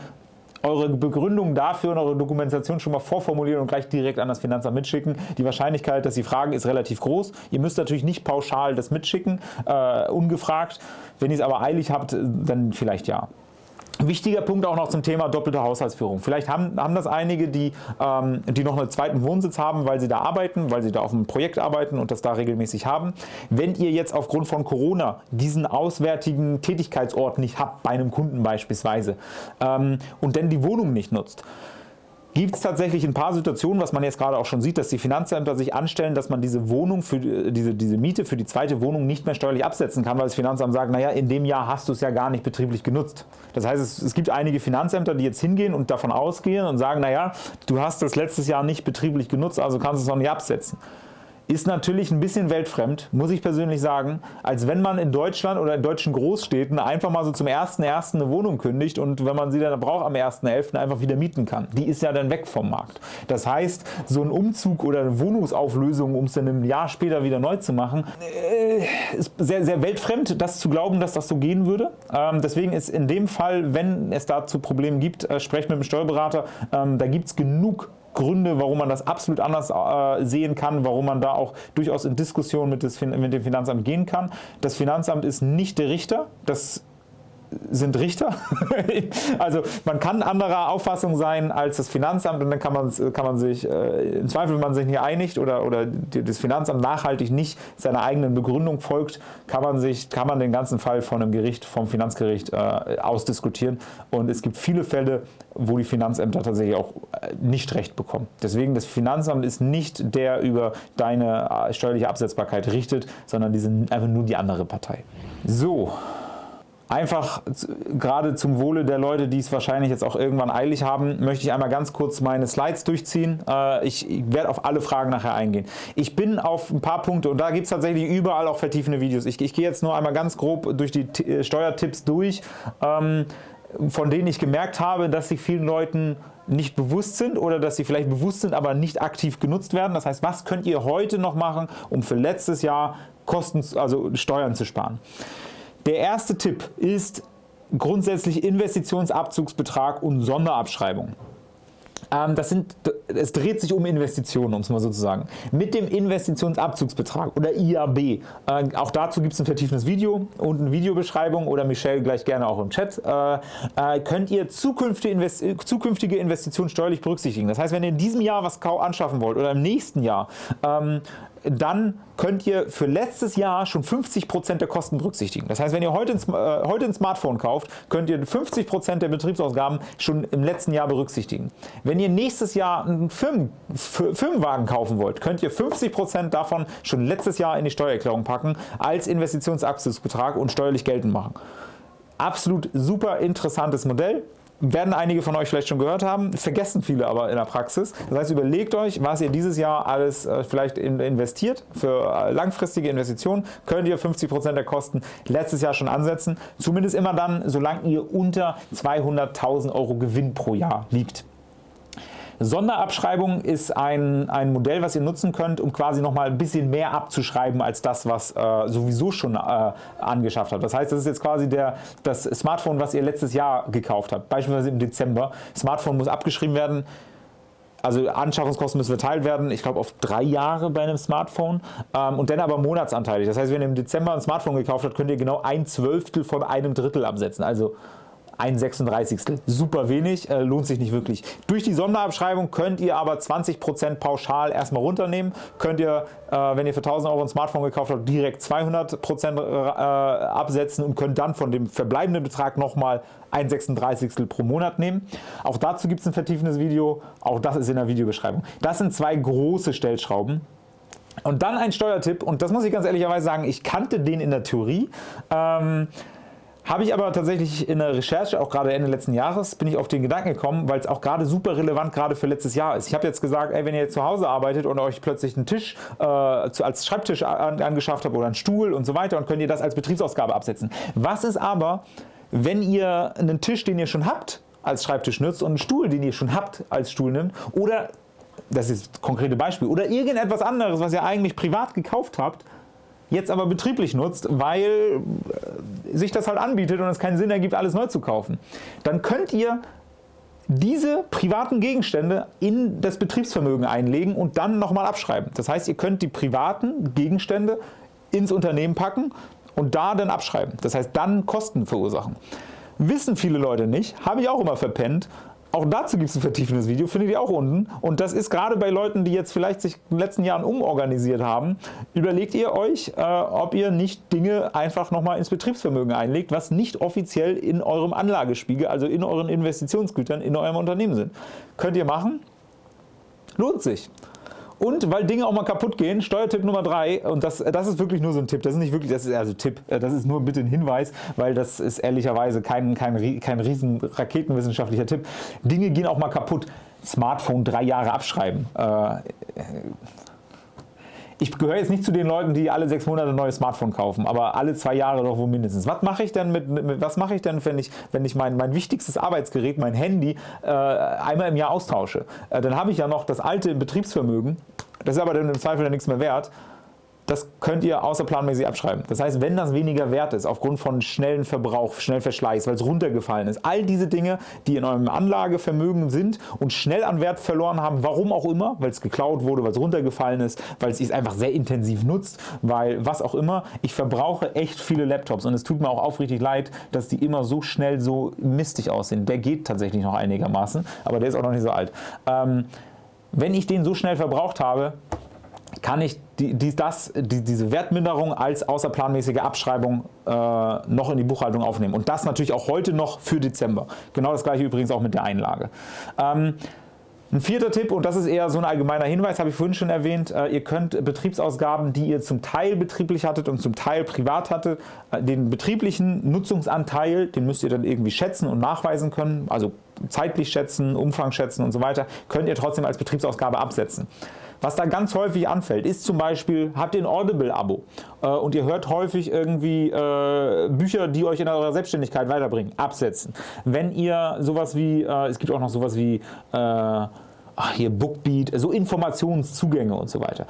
eure Begründung dafür und eure Dokumentation schon mal vorformulieren und gleich direkt an das Finanzamt mitschicken. Die Wahrscheinlichkeit, dass Sie fragen, ist relativ groß. Ihr müsst natürlich nicht pauschal das mitschicken, äh, ungefragt. Wenn ihr es aber eilig habt, dann vielleicht ja. Wichtiger Punkt auch noch zum Thema doppelte Haushaltsführung. Vielleicht haben, haben das einige, die, ähm, die noch einen zweiten Wohnsitz haben, weil sie da arbeiten, weil sie da auf einem Projekt arbeiten und das da regelmäßig haben. Wenn ihr jetzt aufgrund von Corona diesen auswärtigen Tätigkeitsort nicht habt, bei einem Kunden beispielsweise, ähm, und dann die Wohnung nicht nutzt, gibt es tatsächlich ein paar Situationen, was man jetzt gerade auch schon sieht, dass die Finanzämter sich anstellen, dass man diese Wohnung für diese, diese Miete für die zweite Wohnung nicht mehr steuerlich absetzen kann, weil das Finanzamt sagt, naja, in dem Jahr hast du es ja gar nicht betrieblich genutzt. Das heißt, es, es gibt einige Finanzämter, die jetzt hingehen und davon ausgehen und sagen, naja, du hast das letztes Jahr nicht betrieblich genutzt, also kannst du es noch nicht absetzen ist natürlich ein bisschen weltfremd, muss ich persönlich sagen, als wenn man in Deutschland oder in deutschen Großstädten einfach mal so zum 1.1. eine Wohnung kündigt und wenn man sie dann braucht am 1.11. einfach wieder mieten kann. Die ist ja dann weg vom Markt. Das heißt, so ein Umzug oder eine Wohnungsauflösung, um es dann ein Jahr später wieder neu zu machen, äh, ist sehr, sehr weltfremd, das zu glauben, dass das so gehen würde. Ähm, deswegen ist in dem Fall, wenn es dazu Probleme gibt, äh, sprecht mit dem Steuerberater. Ähm, da gibt es genug Gründe, warum man das absolut anders äh, sehen kann, warum man da auch durchaus in Diskussion mit, mit dem Finanzamt gehen kann. Das Finanzamt ist nicht der Richter, das sind Richter. (laughs) also man kann anderer Auffassung sein als das Finanzamt und dann kann man, kann man sich, äh, im Zweifel, wenn man sich nicht einigt oder, oder das Finanzamt nachhaltig nicht seiner eigenen Begründung folgt, kann man, sich, kann man den ganzen Fall von einem Gericht, vom Finanzgericht äh, ausdiskutieren und es gibt viele Fälle, wo die Finanzämter tatsächlich auch äh, nicht recht bekommen. Deswegen das Finanzamt ist nicht der über deine äh, steuerliche Absetzbarkeit richtet, sondern die sind einfach nur die andere Partei. So, Einfach gerade zum Wohle der Leute, die es wahrscheinlich jetzt auch irgendwann eilig haben, möchte ich einmal ganz kurz meine Slides durchziehen. Äh, ich werde auf alle Fragen nachher eingehen. Ich bin auf ein paar Punkte und da gibt es tatsächlich überall auch vertiefende Videos. Ich, ich gehe jetzt nur einmal ganz grob durch die äh, Steuertipps durch, ähm, von denen ich gemerkt habe, dass sie vielen Leuten nicht bewusst sind oder dass sie vielleicht bewusst sind, aber nicht aktiv genutzt werden. Das heißt, was könnt ihr heute noch machen, um für letztes Jahr Kosten, also Steuern zu sparen? Der erste Tipp ist grundsätzlich Investitionsabzugsbetrag und Sonderabschreibung. Ähm, das sind, es dreht sich um Investitionen, um es mal so zu sagen. Mit dem Investitionsabzugsbetrag oder IAB, äh, auch dazu gibt es ein vertieftes Video und eine Videobeschreibung oder Michelle gleich gerne auch im Chat, äh, äh, könnt ihr zukünftige Investitionen steuerlich berücksichtigen. Das heißt, wenn ihr in diesem Jahr was anschaffen wollt oder im nächsten Jahr, ähm, dann könnt ihr für letztes Jahr schon 50% der Kosten berücksichtigen. Das heißt, wenn ihr heute ein, äh, heute ein Smartphone kauft, könnt ihr 50% der Betriebsausgaben schon im letzten Jahr berücksichtigen. Wenn ihr nächstes Jahr einen Firmen, Firmenwagen kaufen wollt, könnt ihr 50% davon schon letztes Jahr in die Steuererklärung packen als Investitionsabzugsbetrag und steuerlich geltend machen. Absolut super interessantes Modell werden einige von euch vielleicht schon gehört haben, vergessen viele aber in der Praxis. Das heißt, überlegt euch, was ihr dieses Jahr alles äh, vielleicht investiert. Für äh, langfristige Investitionen könnt ihr 50% der Kosten letztes Jahr schon ansetzen. Zumindest immer dann, solange ihr unter 200.000 Euro Gewinn pro Jahr liegt. Sonderabschreibung ist ein, ein Modell, was ihr nutzen könnt, um quasi noch mal ein bisschen mehr abzuschreiben als das, was äh, sowieso schon äh, angeschafft habt. Das heißt, das ist jetzt quasi der, das Smartphone, was ihr letztes Jahr gekauft habt, beispielsweise im Dezember. Smartphone muss abgeschrieben werden, also Anschaffungskosten müssen verteilt werden, ich glaube auf drei Jahre bei einem Smartphone ähm, und dann aber monatsanteilig. Das heißt, wenn ihr im Dezember ein Smartphone gekauft habt, könnt ihr genau ein Zwölftel von einem Drittel absetzen. Also ein 36. Super wenig, äh, lohnt sich nicht wirklich. Durch die Sonderabschreibung könnt ihr aber 20% pauschal erstmal runternehmen. Könnt ihr, äh, wenn ihr für 1000 Euro ein Smartphone gekauft habt, direkt 200% äh, absetzen und könnt dann von dem verbleibenden Betrag nochmal ein 36. pro Monat nehmen. Auch dazu gibt es ein vertiefendes Video, auch das ist in der Videobeschreibung. Das sind zwei große Stellschrauben. Und dann ein Steuertipp, und das muss ich ganz ehrlicherweise sagen, ich kannte den in der Theorie. Ähm, Habe ich aber tatsächlich in der Recherche, auch gerade Ende letzten Jahres, bin ich auf den Gedanken gekommen, weil es auch gerade super relevant gerade für letztes Jahr ist. Ich habe jetzt gesagt, ey, wenn ihr zu Hause arbeitet und euch plötzlich einen Tisch äh, als Schreibtisch an, angeschafft habt oder einen Stuhl und so weiter und könnt ihr das als Betriebsausgabe absetzen. Was ist aber, wenn ihr einen Tisch, den ihr schon habt, als Schreibtisch nutzt und einen Stuhl, den ihr schon habt, als Stuhl nimmt oder das ist das konkrete Beispiel, oder irgendetwas anderes, was ihr eigentlich privat gekauft habt, jetzt aber betrieblich nutzt, weil äh, sich das halt anbietet und es keinen Sinn ergibt, alles neu zu kaufen. Dann könnt ihr diese privaten Gegenstände in das Betriebsvermögen einlegen und dann nochmal abschreiben. Das heißt, ihr könnt die privaten Gegenstände ins Unternehmen packen und da dann abschreiben. Das heißt, dann Kosten verursachen. Wissen viele Leute nicht, habe ich auch immer verpennt auch dazu gibt es ein vertiefendes Video, findet ihr auch unten. Und das ist gerade bei Leuten, die jetzt vielleicht sich in den letzten Jahren umorganisiert haben, überlegt ihr euch, äh, ob ihr nicht Dinge einfach nochmal ins Betriebsvermögen einlegt, was nicht offiziell in eurem Anlagespiegel, also in euren Investitionsgütern in eurem Unternehmen sind. Könnt ihr machen, lohnt sich. Und weil Dinge auch mal kaputt gehen, Steuertipp Nummer 3, und das, das ist wirklich nur so ein Tipp, das ist nicht wirklich, das ist also Tipp, äh, das ist nur bitte ein Hinweis, weil das ist ehrlicherweise kein, kein, kein riesen raketenwissenschaftlicher Tipp. Dinge gehen auch mal kaputt. Smartphone drei Jahre abschreiben. Äh, ich gehöre jetzt nicht zu den Leuten, die alle sechs Monate ein neues Smartphone kaufen, aber alle zwei Jahre doch wohl mindestens. Was mache ich denn, mit, mit was mache ich denn wenn ich, wenn ich mein, mein wichtigstes Arbeitsgerät, mein Handy, äh, einmal im Jahr austausche? Äh, dann habe ich ja noch das alte Betriebsvermögen, das ist aber dann im Zweifel ja nichts mehr wert das könnt ihr außerplanmäßig abschreiben. Das heißt, wenn das weniger wert ist, aufgrund von schnellen Verbrauch, schnell Verschleiß, weil es runtergefallen ist, all diese Dinge, die in eurem Anlagevermögen sind und schnell an Wert verloren haben, warum auch immer, weil es geklaut wurde, weil es runtergefallen ist, weil es einfach sehr intensiv nutzt, weil was auch immer, ich verbrauche echt viele Laptops und es tut mir auch aufrichtig leid, dass die immer so schnell so mistig aussehen. Der geht tatsächlich noch einigermaßen, aber der ist auch noch nicht so alt. Ähm, wenn ich den so schnell verbraucht habe, kann ich die, die, das, die, diese Wertminderung als außerplanmäßige Abschreibung äh, noch in die Buchhaltung aufnehmen. Und das natürlich auch heute noch für Dezember. Genau das gleiche übrigens auch mit der Einlage. Ähm, ein vierter Tipp, und das ist eher so ein allgemeiner Hinweis, habe ich vorhin schon erwähnt, äh, ihr könnt Betriebsausgaben, die ihr zum Teil betrieblich hattet und zum Teil privat hattet, äh, den betrieblichen Nutzungsanteil, den müsst ihr dann irgendwie schätzen und nachweisen können, also zeitlich schätzen, Umfang schätzen und so weiter, könnt ihr trotzdem als Betriebsausgabe absetzen. Was da ganz häufig anfällt, ist zum Beispiel, habt ihr ein Audible-Abo äh, und ihr hört häufig irgendwie äh, Bücher, die euch in eurer Selbstständigkeit weiterbringen, absetzen. Wenn ihr sowas wie, äh, es gibt auch noch sowas wie äh, ach hier Bookbeat, so Informationszugänge und so weiter.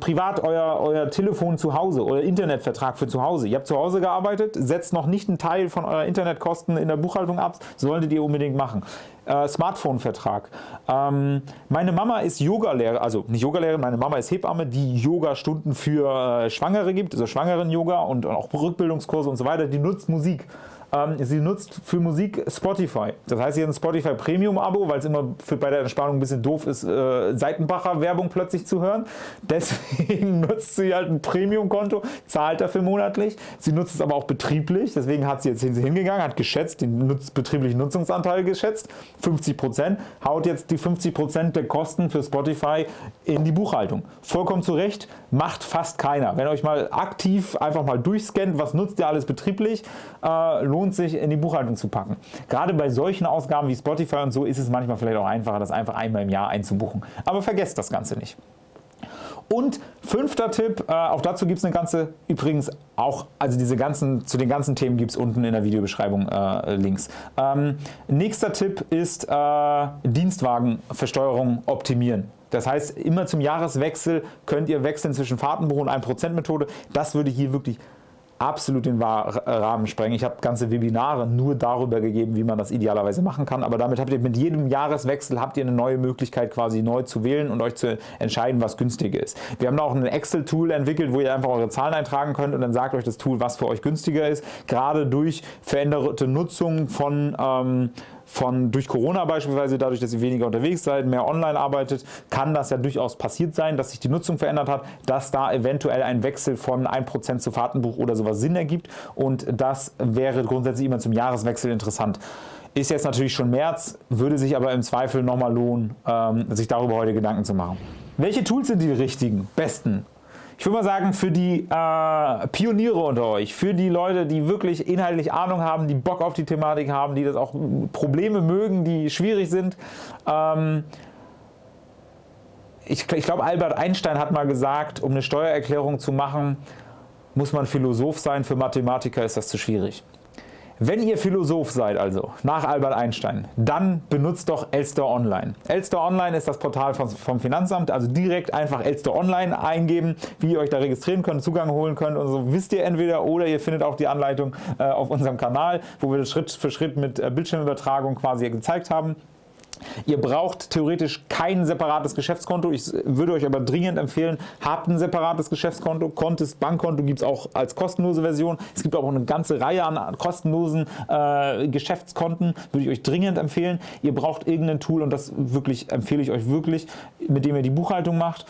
Privat euer, euer Telefon zu Hause oder Internetvertrag für zu Hause. Ihr habt zu Hause gearbeitet, setzt noch nicht einen Teil von eurer Internetkosten in der Buchhaltung ab, solltet ihr unbedingt machen. Äh, Smartphone-Vertrag. Ähm, meine Mama ist Yogalehrer, also nicht Yogalehrerin, meine Mama ist Hebamme, die Yoga-Stunden für äh, Schwangere gibt, also Schwangeren-Yoga und, und auch Rückbildungskurse und so weiter. Die nutzt Musik. Ähm, sie nutzt für Musik Spotify. Das heißt, sie hat ein Spotify Premium Abo, weil es immer für, bei der Entspannung ein bisschen doof ist, äh, Seitenbacher Werbung plötzlich zu hören. (laughs) Deswegen nutzt sie halt ein Premium Konto, zahlt dafür monatlich. Sie nutzt es aber auch betrieblich, deswegen hat sie jetzt hingegangen, hat geschätzt, den nutz, betrieblichen Nutzungsanteil geschätzt, 50%, haut jetzt die 50% der Kosten für Spotify in die Buchhaltung. Vollkommen zu Recht, macht fast keiner. Wenn euch mal aktiv einfach mal durchscannt, was nutzt ihr alles betrieblich, äh, lohnt sich in die Buchhaltung zu packen. Gerade bei solchen Ausgaben wie Spotify und so ist es manchmal vielleicht auch einfacher, das einfach einmal im Jahr einzubuchen. Aber vergesst das Ganze nicht. Und fünfter Tipp, äh, auch dazu gibt es eine ganze, übrigens auch, also diese ganzen, zu den ganzen Themen gibt es unten in der Videobeschreibung äh, Links. Ähm, nächster Tipp ist äh, Dienstwagenversteuerung optimieren. Das heißt, immer zum Jahreswechsel könnt ihr wechseln zwischen Fahrtenbuch und 1% Methode. Das würde hier wirklich absolut den Rahmen sprengen. Ich habe ganze Webinare nur darüber gegeben, wie man das idealerweise machen kann, aber damit habt ihr mit jedem Jahreswechsel habt ihr eine neue Möglichkeit quasi neu zu wählen und euch zu entscheiden, was günstiger ist. Wir haben da auch ein Excel-Tool entwickelt, wo ihr einfach eure Zahlen eintragen könnt und dann sagt euch das Tool, was für euch günstiger ist. Gerade durch veränderte Nutzung von ähm, von durch Corona beispielsweise, dadurch, dass ihr weniger unterwegs seid, mehr online arbeitet, kann das ja durchaus passiert sein, dass sich die Nutzung verändert hat, dass da eventuell ein Wechsel von 1% zu Fahrtenbuch oder sowas Sinn ergibt und das wäre grundsätzlich immer zum Jahreswechsel interessant. Ist jetzt natürlich schon März, würde sich aber im Zweifel nochmal lohnen, ähm, sich darüber heute Gedanken zu machen. Welche Tools sind die richtigen, besten? Ich würde mal sagen, für die äh, Pioniere unter euch, für die Leute, die wirklich inhaltlich Ahnung haben, die Bock auf die Thematik haben, die das auch Probleme mögen, die schwierig sind, ähm, ich, ich glaube, Albert Einstein hat mal gesagt, um eine Steuererklärung zu machen, muss man Philosoph sein, für Mathematiker ist das zu schwierig. Wenn ihr Philosoph seid also, nach Albert Einstein, dann benutzt doch Elster Online. Elster Online ist das Portal vom Finanzamt, also direkt einfach Elster Online eingeben, wie ihr euch da registrieren könnt, Zugang holen könnt und so wisst ihr entweder oder ihr findet auch die Anleitung äh, auf unserem Kanal, wo wir das Schritt für Schritt mit äh, Bildschirmübertragung quasi gezeigt haben. Ihr braucht theoretisch kein separates Geschäftskonto. Ich würde euch aber dringend empfehlen, habt ein separates Geschäftskonto. Contest Bankkonto gibt es auch als kostenlose Version. Es gibt auch eine ganze Reihe an kostenlosen äh, Geschäftskonten. Würde ich euch dringend empfehlen. Ihr braucht irgendein Tool und das wirklich empfehle ich euch wirklich, mit dem ihr die Buchhaltung macht.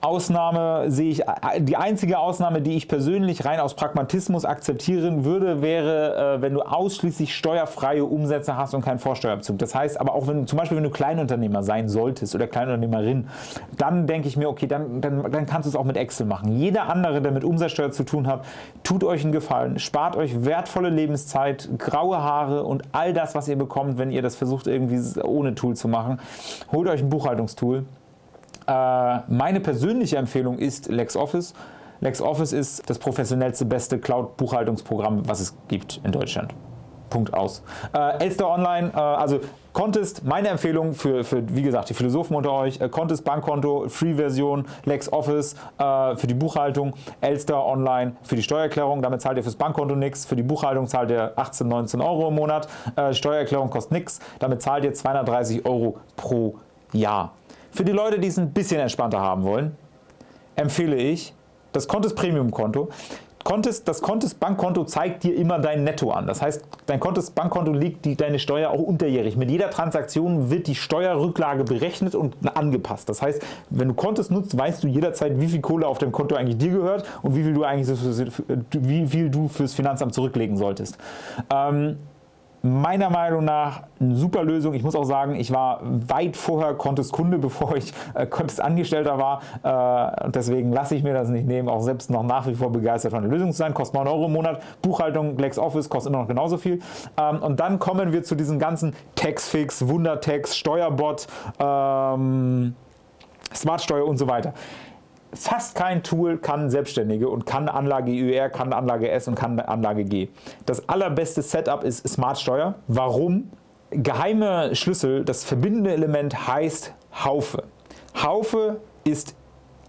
Ausnahme sehe ich, die einzige Ausnahme, die ich persönlich rein aus Pragmatismus akzeptieren würde, wäre, äh, wenn du ausschließlich steuerfreie Umsätze hast und keinen Vorsteuerabzug. Das heißt aber auch, wenn zum Beispiel, wenn du Kleinunternehmer sein solltest oder Kleinunternehmerin, dann denke ich mir, okay, dann, dann, dann kannst du es auch mit Excel machen. Jeder andere, der mit Umsatzsteuer zu tun hat, tut euch einen Gefallen, spart euch wertvolle Lebenszeit, graue Haare und all das, was ihr bekommt, wenn ihr das versucht irgendwie ohne Tool zu machen. Holt euch ein Buchhaltungstool äh, meine persönliche Empfehlung ist LexOffice. LexOffice ist das professionellste, beste Cloud-Buchhaltungsprogramm, was es gibt in Deutschland. Punkt aus. Äh, Elster Online, äh, also Contest, meine Empfehlung für, für, wie gesagt, die Philosophen unter euch, äh, Contest Bankkonto, Free-Version, LexOffice äh, für die Buchhaltung, Elster Online für die Steuererklärung, damit zahlt ihr fürs Bankkonto nichts, für die Buchhaltung zahlt ihr 18, 19 Euro im Monat, äh, Steuererklärung kostet nichts, damit zahlt ihr 230 Euro pro Jahr. Für die Leute, die es ein bisschen entspannter haben wollen, empfehle ich das Contest Premium Konto. Contest, das Contest Bankkonto zeigt dir immer dein Netto an. Das heißt, dein Contest Bankkonto liegt die, deine Steuer auch unterjährig. Mit jeder Transaktion wird die Steuerrücklage berechnet und angepasst. Das heißt, wenn du Contest nutzt, weißt du jederzeit, wie viel Kohle auf dem Konto eigentlich dir gehört und wie viel du eigentlich wie viel du fürs Finanzamt zurücklegen solltest. Ähm, meiner Meinung nach eine super Lösung. Ich muss auch sagen, ich war weit vorher Contest Kunde, (laughs) bevor ich äh, Contest Angestellter war. Äh, deswegen lasse ich mir das nicht nehmen, auch selbst noch nach wie vor begeistert von der Lösung zu sein. Kostet 9 Euro im Monat. Buchhaltung, LexOffice kostet immer noch genauso viel. Ähm, und dann kommen wir zu diesen ganzen Taxfix, Wundertax, Steuerbot, ähm, Smartsteuer und so weiter. Fast kein Tool kann Selbstständige und kann Anlage IUR, kann Anlage S und kann Anlage G. Das allerbeste Setup ist Smartsteuer. Warum? Geheime Schlüssel, das verbindende Element heißt Haufe. Haufe ist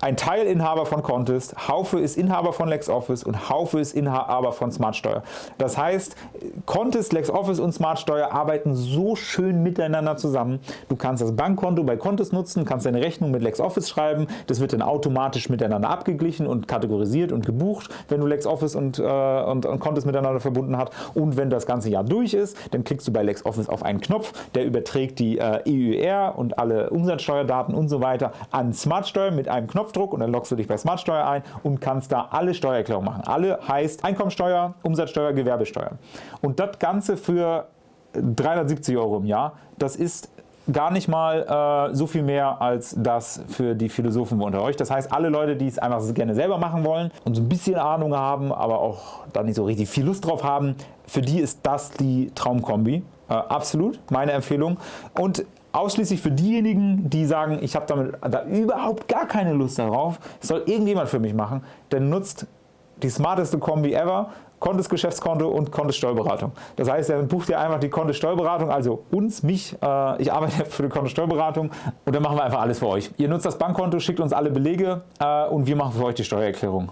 ein Teilinhaber von Contest, Haufe ist Inhaber von LexOffice und Haufe ist Inhaber von SmartSteuer. Das heißt, Contest, LexOffice und SmartSteuer arbeiten so schön miteinander zusammen. Du kannst das Bankkonto bei Contest nutzen, kannst deine Rechnung mit LexOffice schreiben, das wird dann automatisch miteinander abgeglichen und kategorisiert und gebucht, wenn du LexOffice und, äh, und, und Contest miteinander verbunden hast. Und wenn das ganze Jahr durch ist, dann klickst du bei LexOffice auf einen Knopf, der überträgt die äh, EUR und alle Umsatzsteuerdaten und so weiter an SmartSteuer mit einem Knopf Knopfdruck und dann loggst du dich bei Smartsteuer ein und kannst da alle Steuererklärungen machen. Alle heißt Einkommensteuer, Umsatzsteuer, Gewerbesteuer. Und das Ganze für 370 Euro im Jahr. Das ist gar nicht mal äh, so viel mehr als das für die Philosophen unter euch. Das heißt, alle Leute, die es einfach gerne selber machen wollen und so ein bisschen Ahnung haben, aber auch da nicht so richtig viel Lust drauf haben, für die ist das die Traumkombi. Äh, absolut, meine Empfehlung. Und ausschließlich für diejenigen, die sagen, ich habe damit da überhaupt gar keine Lust darauf, das soll irgendjemand für mich machen, der nutzt die smarteste Kombi ever, Kontes Geschäftskonto und Kontes Steuerberatung. Das heißt, er bucht dir einfach die Kontes Steuerberatung, also uns, mich, äh, ich arbeite für die Kontes Steuerberatung und dann machen wir einfach alles für euch. Ihr nutzt das Bankkonto, schickt uns alle Belege äh, und wir machen für euch die Steuererklärung.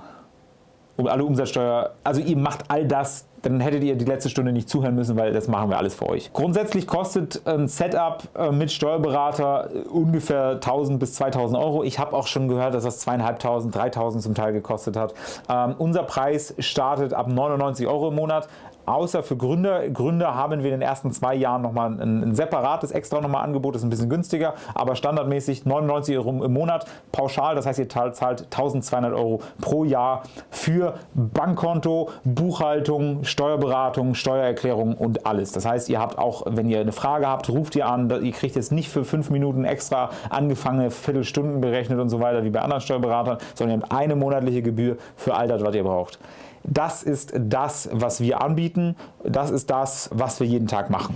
Und alle Umsatzsteuer, also ihr macht all das dann hättet ihr die letzte Stunde nicht zuhören müssen, weil das machen wir alles für euch. Grundsätzlich kostet ein Setup äh, mit Steuerberater äh, ungefähr 1000 bis 2000 Euro. Ich habe auch schon gehört, dass das 2500, 3000 zum Teil gekostet hat. Ähm, unser Preis startet ab 99 Euro im Monat außer für Gründer. Gründer haben wir in den ersten zwei Jahren nochmal ein, ein separates extra nochmal Angebot, das ist ein bisschen günstiger, aber standardmäßig 99 Euro im Monat pauschal, das heißt ihr zahlt 1200 Euro pro Jahr für Bankkonto, Buchhaltung, Steuerberatung, Steuererklärung und alles. Das heißt, ihr habt auch, wenn ihr eine Frage habt, ruft ihr an, ihr kriegt jetzt nicht für fünf Minuten extra angefangene Viertelstunden berechnet und so weiter wie bei anderen Steuerberatern, sondern ihr habt eine monatliche Gebühr für all das, was ihr braucht. Das ist das, was wir anbieten. Das ist das, was wir jeden Tag machen.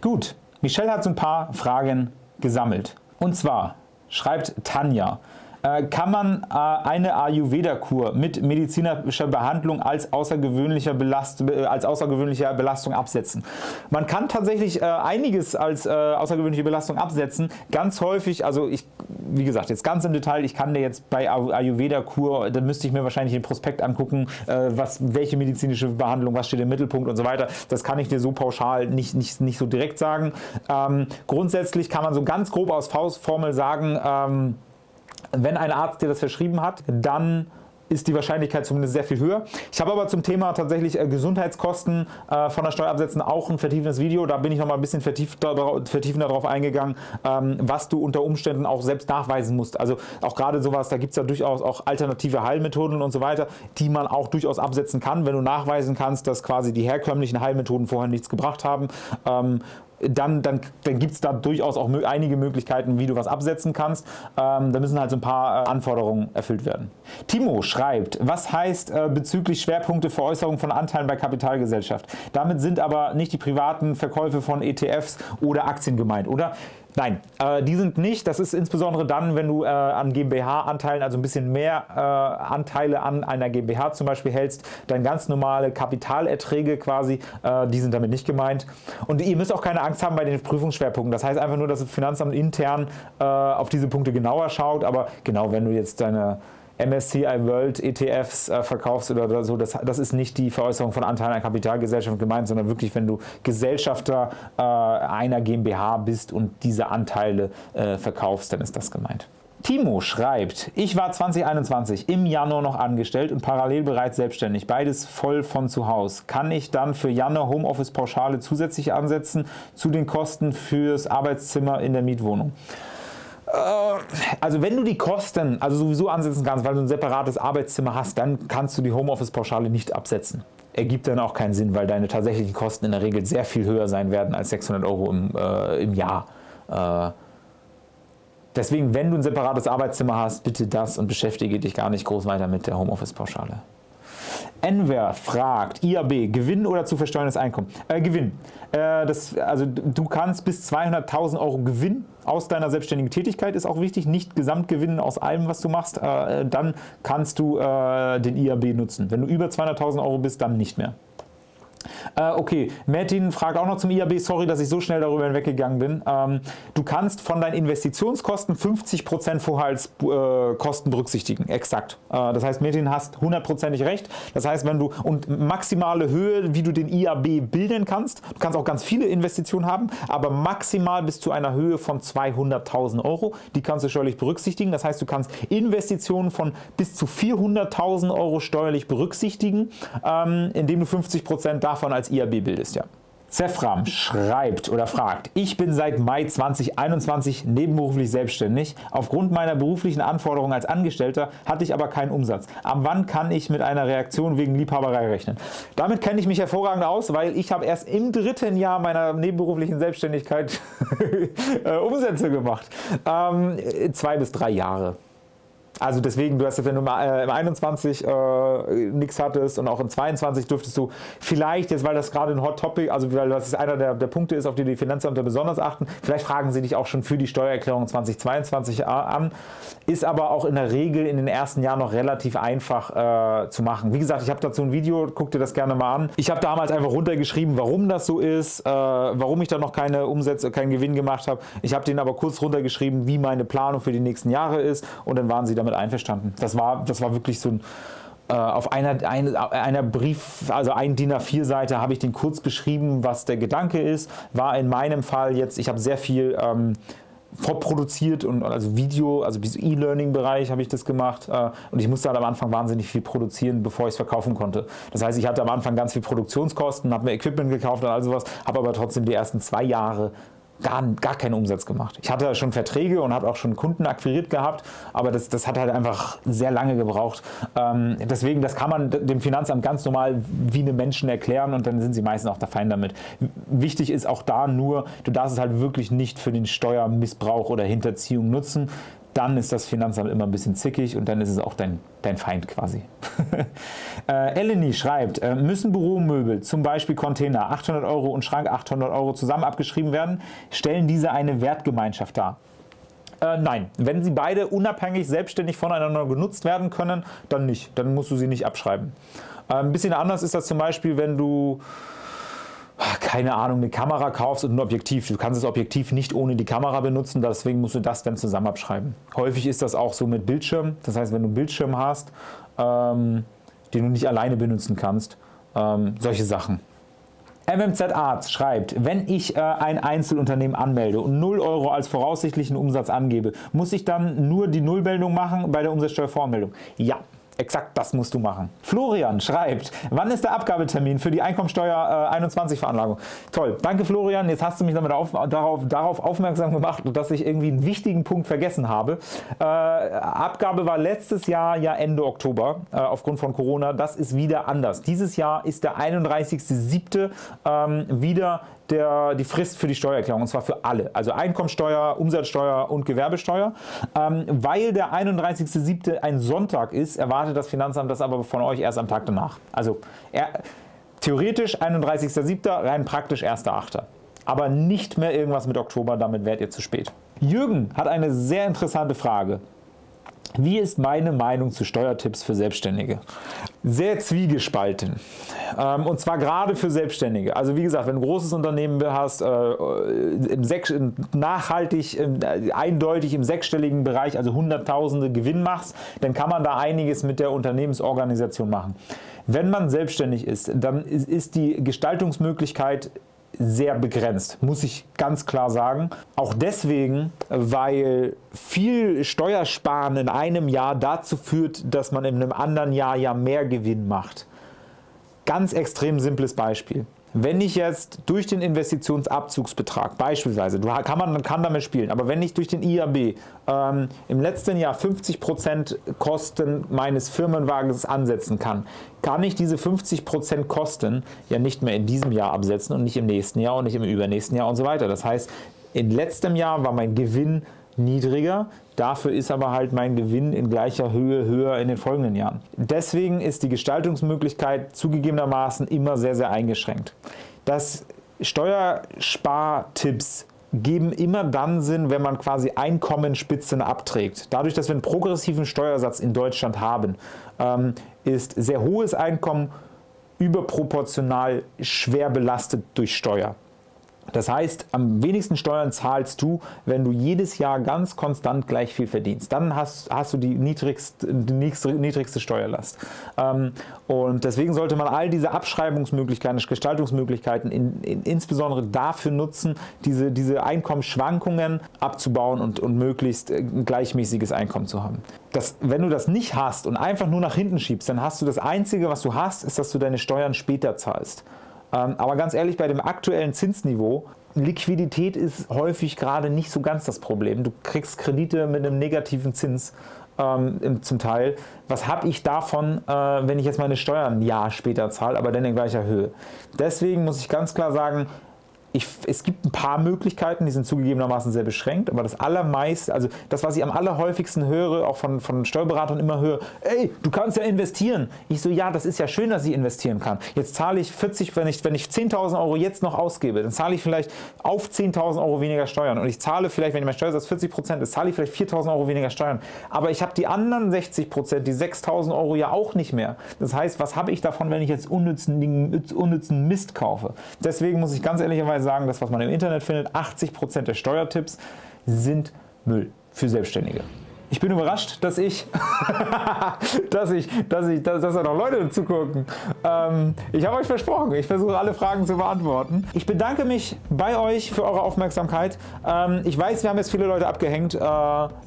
Gut, Michelle hat so ein paar Fragen gesammelt. Und zwar schreibt Tanja, kann man äh, eine Ayurveda-Kur mit medizinischer Behandlung als, außergewöhnlicher Belast äh, als außergewöhnliche Belastung absetzen. Man kann tatsächlich einiges als außergewöhnliche Belastung absetzen. Ganz häufig, also ich, wie gesagt, jetzt ganz im Detail, ich kann dir jetzt bei Ayurveda-Kur, da müsste ich mir wahrscheinlich den Prospekt angucken, was, welche medizinische Behandlung, was steht im Mittelpunkt und so weiter. Das kann ich dir so pauschal nicht, nicht, nicht so direkt sagen. Ähm, grundsätzlich kann man so ganz grob aus Faustformel sagen, ähm, wenn ein Arzt dir das verschrieben hat, dann ist die Wahrscheinlichkeit zumindest sehr viel höher. Ich habe aber zum Thema tatsächlich äh, Gesundheitskosten äh, von der Steuer absetzen auch ein vertiefendes Video. Da bin ich noch mal ein bisschen vertiefender darauf eingegangen, ähm, was du unter Umständen auch selbst nachweisen musst. Also auch gerade sowas, da gibt es ja durchaus auch alternative Heilmethoden und so weiter, die man auch durchaus absetzen kann, wenn du nachweisen kannst, dass quasi die herkömmlichen Heilmethoden vorher nichts gebracht haben. Ähm, dann, dann, dann gibt es da durchaus auch einige Möglichkeiten, wie du was absetzen kannst. Ähm, da müssen halt so ein paar äh, Anforderungen erfüllt werden. Timo schreibt, was heißt äh, bezüglich Schwerpunkte Veräußerung von Anteilen bei Kapitalgesellschaft? Damit sind aber nicht die privaten Verkäufe von ETFs oder Aktien gemeint, oder? Nein, äh, die sind nicht. Das ist insbesondere dann, wenn du äh, an GmbH-Anteilen, also ein bisschen mehr äh, Anteile an einer GmbH zum Beispiel hältst, dann ganz normale Kapitalerträge quasi, äh, die sind damit nicht gemeint. Und ihr müsst auch keine Angst haben bei den Prüfungsschwerpunkten. Das heißt einfach nur, dass das Finanzamt intern äh, auf diese Punkte genauer schaut. Aber genau, wenn du jetzt deine MSCI World ETFs äh, verkaufst oder so, das, das, ist nicht die Veräußerung von Anteilen einer Kapitalgesellschaft gemeint, sondern wirklich, wenn du Gesellschafter äh, einer GmbH bist und diese Anteile äh, verkaufst, dann ist das gemeint. Timo schreibt, ich war 2021 im Januar noch angestellt und parallel bereits selbstständig, beides voll von zu Hause. Kann ich dann für Januar Homeoffice-Pauschale zusätzlich ansetzen zu den Kosten fürs Arbeitszimmer in der Mietwohnung? Also wenn du die Kosten also sowieso ansetzen kannst, weil du ein separates Arbeitszimmer hast, dann kannst du die Homeoffice-Pauschale nicht absetzen. Ergibt dann auch keinen Sinn, weil deine tatsächlichen Kosten in der Regel sehr viel höher sein werden als 600 Euro im, äh, im Jahr. Äh, deswegen, wenn du ein separates Arbeitszimmer hast, bitte das und beschäftige dich gar nicht groß weiter mit der Homeoffice-Pauschale. Enver fragt, IAB, Gewinn oder zu versteuerndes Einkommen? Äh, Gewinn. Äh, das, also du kannst bis 200.000 Euro Gewinn aus deiner selbstständigen Tätigkeit, ist auch wichtig, nicht Gesamtgewinn aus allem, was du machst, äh, dann kannst du äh, den IAB nutzen. Wenn du über 200.000 Euro bist, dann nicht mehr. Äh, okay, Martin fragt auch noch zum IAB, sorry, dass ich so schnell darüber hinweggegangen bin. Ähm, du kannst von deinen Investitionskosten 50% vorher als äh, berücksichtigen, exakt. Äh, das heißt, Martin hast hundertprozentig recht. Das heißt, wenn du und maximale Höhe, wie du den IAB bilden kannst, du kannst auch ganz viele Investitionen haben, aber maximal bis zu einer Höhe von 200.000 Euro, die kannst du steuerlich berücksichtigen. Das heißt, du kannst Investitionen von bis zu 400.000 Euro steuerlich berücksichtigen, ähm, indem du 50% davon davon als IAB bildest. Ja. Zefram schreibt oder fragt, ich bin seit Mai 2021 nebenberuflich selbstständig. Aufgrund meiner beruflichen Anforderungen als Angestellter hatte ich aber keinen Umsatz. Ab wann kann ich mit einer Reaktion wegen Liebhaberei rechnen? Damit kenne ich mich hervorragend aus, weil ich habe erst im dritten Jahr meiner nebenberuflichen Selbstständigkeit (laughs) äh, Umsätze gemacht. Ähm, zwei bis drei Jahre. Also deswegen, du hast jetzt, wenn du äh, im 21 äh, nichts hattest und auch im 22 dürftest du vielleicht jetzt, weil das gerade ein Hot Topic, also weil das einer der, der Punkte ist, auf die die Finanzämter besonders achten, vielleicht fragen sie dich auch schon für die Steuererklärung 2022 an, ist aber auch in der Regel in den ersten Jahren noch relativ einfach äh, zu machen. Wie gesagt, ich habe dazu ein Video, guck dir das gerne mal an. Ich habe damals einfach runtergeschrieben, warum das so ist, äh, warum ich da noch keine Umsätze, keinen Gewinn gemacht habe. Ich habe denen aber kurz runtergeschrieben, wie meine Planung für die nächsten Jahre ist und dann waren sie damit damit einverstanden. Das war, das war wirklich so ein äh, auf einer, eine, einer Brief, also ein DIN A4 Seite habe ich den kurz beschrieben, was der Gedanke ist. War in meinem Fall jetzt, ich habe sehr viel ähm, vorproduziert und also Video, also E-Learning-Bereich habe ich das gemacht äh, und ich musste halt am Anfang wahnsinnig viel produzieren, bevor ich es verkaufen konnte. Das heißt, ich hatte am Anfang ganz viel Produktionskosten, habe mir Equipment gekauft und all sowas, habe aber trotzdem die ersten zwei Jahre gar, gar keinen Umsatz gemacht. Ich hatte schon Verträge und habe auch schon Kunden akquiriert gehabt, aber das, das hat halt einfach sehr lange gebraucht. Ähm, deswegen, das kann man dem Finanzamt ganz normal wie eine Menschen erklären und dann sind sie meistens auch da fein damit. Wichtig ist auch da nur, du darfst es halt wirklich nicht für den Steuermissbrauch oder Hinterziehung nutzen dann ist das Finanzamt immer ein bisschen zickig und dann ist es auch dein, dein Feind quasi. (laughs) äh, Eleni schreibt, äh, müssen Büromöbel, zum Beispiel Container, 800 Euro und Schrank 800 Euro zusammen abgeschrieben werden? Stellen diese eine Wertgemeinschaft dar? Äh, nein, wenn sie beide unabhängig selbstständig voneinander genutzt werden können, dann nicht. Dann musst du sie nicht abschreiben. Äh, ein bisschen anders ist das zum Beispiel, wenn du keine Ahnung, eine Kamera kaufst und ein Objektiv. Du kannst das Objektiv nicht ohne die Kamera benutzen, deswegen musst du das dann zusammen abschreiben. Häufig ist das auch so mit Bildschirm, das heißt, wenn du einen Bildschirm hast, ähm, den du nicht alleine benutzen kannst, ähm, solche Sachen. MMZ Arts schreibt, wenn ich äh, ein Einzelunternehmen anmelde und 0 Euro als voraussichtlichen Umsatz angebe, muss ich dann nur die Nullmeldung machen bei der Umsatzsteuervoranmeldung? Ja, Exakt das musst du machen. Florian schreibt, wann ist der Abgabetermin für die Einkommensteuer äh, 21 Veranlagung? Toll, danke Florian, jetzt hast du mich damit auf, darauf, darauf, aufmerksam gemacht, dass ich irgendwie einen wichtigen Punkt vergessen habe. Äh, Abgabe war letztes Jahr ja Ende Oktober äh, aufgrund von Corona, das ist wieder anders. Dieses Jahr ist der 31.07. Ähm, wieder der, die Frist für die Steuererklärung und zwar für alle, also Einkommensteuer, Umsatzsteuer und Gewerbesteuer. Ähm, weil der 31.07. ein Sonntag ist, erwartet das Finanzamt das aber von euch erst am Tag danach. Also er, theoretisch 31.07., rein praktisch 1.08. Aber nicht mehr irgendwas mit Oktober, damit werdet ihr zu spät. Jürgen hat eine sehr interessante Frage. Wie ist meine Meinung zu Steuertipps für Selbstständige? Sehr zwiegespalten. Ähm, und zwar gerade für Selbstständige. Also wie gesagt, wenn du ein großes Unternehmen hast, äh, nachhaltig, äh, eindeutig im sechsstelligen Bereich, also Hunderttausende Gewinn machst, dann kann man da einiges mit der Unternehmensorganisation machen. Wenn man selbstständig ist, dann ist die Gestaltungsmöglichkeit sehr begrenzt, muss ich ganz klar sagen. Auch deswegen, weil viel Steuersparen in einem Jahr dazu führt, dass man in einem anderen Jahr ja mehr Gewinn macht. Ganz extrem simples Beispiel. Wenn ich jetzt durch den Investitionsabzugsbetrag beispielsweise, kann man kann damit spielen, aber wenn ich durch den IAB ähm, im letzten Jahr 50% Kosten meines Firmenwagens ansetzen kann, kann ich diese 50% Kosten ja nicht mehr in diesem Jahr absetzen und nicht im nächsten Jahr und nicht im übernächsten Jahr und so weiter. Das heißt, in letztem Jahr war mein Gewinn niedriger, dafür ist aber halt mein Gewinn in gleicher Höhe höher in den folgenden Jahren. Deswegen ist die Gestaltungsmöglichkeit zugegebenermaßen immer sehr, sehr eingeschränkt. Das Steuerspartipps geben immer dann Sinn, wenn man quasi Einkommensspitzen abträgt. Dadurch, dass wir einen progressiven Steuersatz in Deutschland haben, ähm, ist sehr hohes Einkommen überproportional schwer belastet durch Steuer. Das heißt, am wenigsten Steuern zahlst du, wenn du jedes Jahr ganz konstant gleich viel verdienst. Dann hast, hast du die niedrigste, die niedrigste Steuerlast. Ähm, und deswegen sollte man all diese Abschreibungsmöglichkeiten, Gestaltungsmöglichkeiten in, in, insbesondere dafür nutzen, diese, diese Einkommensschwankungen abzubauen und, und möglichst äh, gleichmäßiges Einkommen zu haben. Das, wenn du das nicht hast und einfach nur nach hinten schiebst, dann hast du das Einzige, was du hast, ist, dass du deine Steuern später zahlst. Ähm, aber ganz ehrlich, bei dem aktuellen Zinsniveau, Liquidität ist häufig gerade nicht so ganz das Problem. Du kriegst Kredite mit einem negativen Zins ähm, zum Teil. Was habe ich davon, äh, wenn ich jetzt meine Steuern ein Jahr später zahle, aber dann in gleicher Höhe? Deswegen muss ich ganz klar sagen, ich, es gibt ein paar Möglichkeiten, die sind zugegebenermaßen sehr beschränkt, aber das allermeiste, also das, was ich am allerhäufigsten höre, auch von, von Steuerberatern immer höre, ey, du kannst ja investieren. Ich so, ja, das ist ja schön, dass ich investieren kann. Jetzt zahle ich 40, wenn ich, wenn ich 10.000 Euro jetzt noch ausgebe, dann zahle ich vielleicht auf 10.000 Euro weniger Steuern und ich zahle vielleicht, wenn mein Steuersatz 40 Prozent ist, zahle ich vielleicht 4.000 Euro weniger Steuern. Aber ich habe die anderen 60 Prozent, die 6.000 Euro ja auch nicht mehr. Das heißt, was habe ich davon, wenn ich jetzt unnützen, unnützen Mist kaufe? Deswegen muss ich ganz ehrlicherweise sagen, das was man im Internet findet, 80% der Steuertipps sind Müll für Selbstständige. Ich bin überrascht, dass ich, (laughs) dass ich, dass ich, dass, dass da noch Leute zugucken. Ähm, ich habe euch versprochen, ich versuche alle Fragen zu beantworten. Ich bedanke mich bei euch für eure Aufmerksamkeit. Ähm, ich weiß, wir haben jetzt viele Leute abgehängt. Äh, ich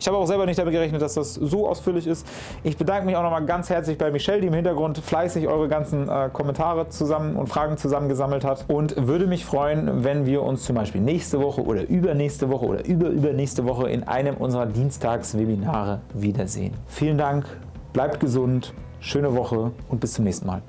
habe auch selber nicht damit gerechnet, dass das so ausführlich ist. Ich bedanke mich auch nochmal ganz herzlich bei Michelle, die im Hintergrund fleißig eure ganzen äh, Kommentare zusammen und Fragen zusammengesammelt hat und würde mich freuen, wenn wir uns zum Beispiel nächste Woche oder übernächste Woche oder überübernächste Woche in einem unserer Dienstagswebinare wiedersehen. Vielen Dank, bleibt gesund, schöne Woche und bis zum nächsten Mal.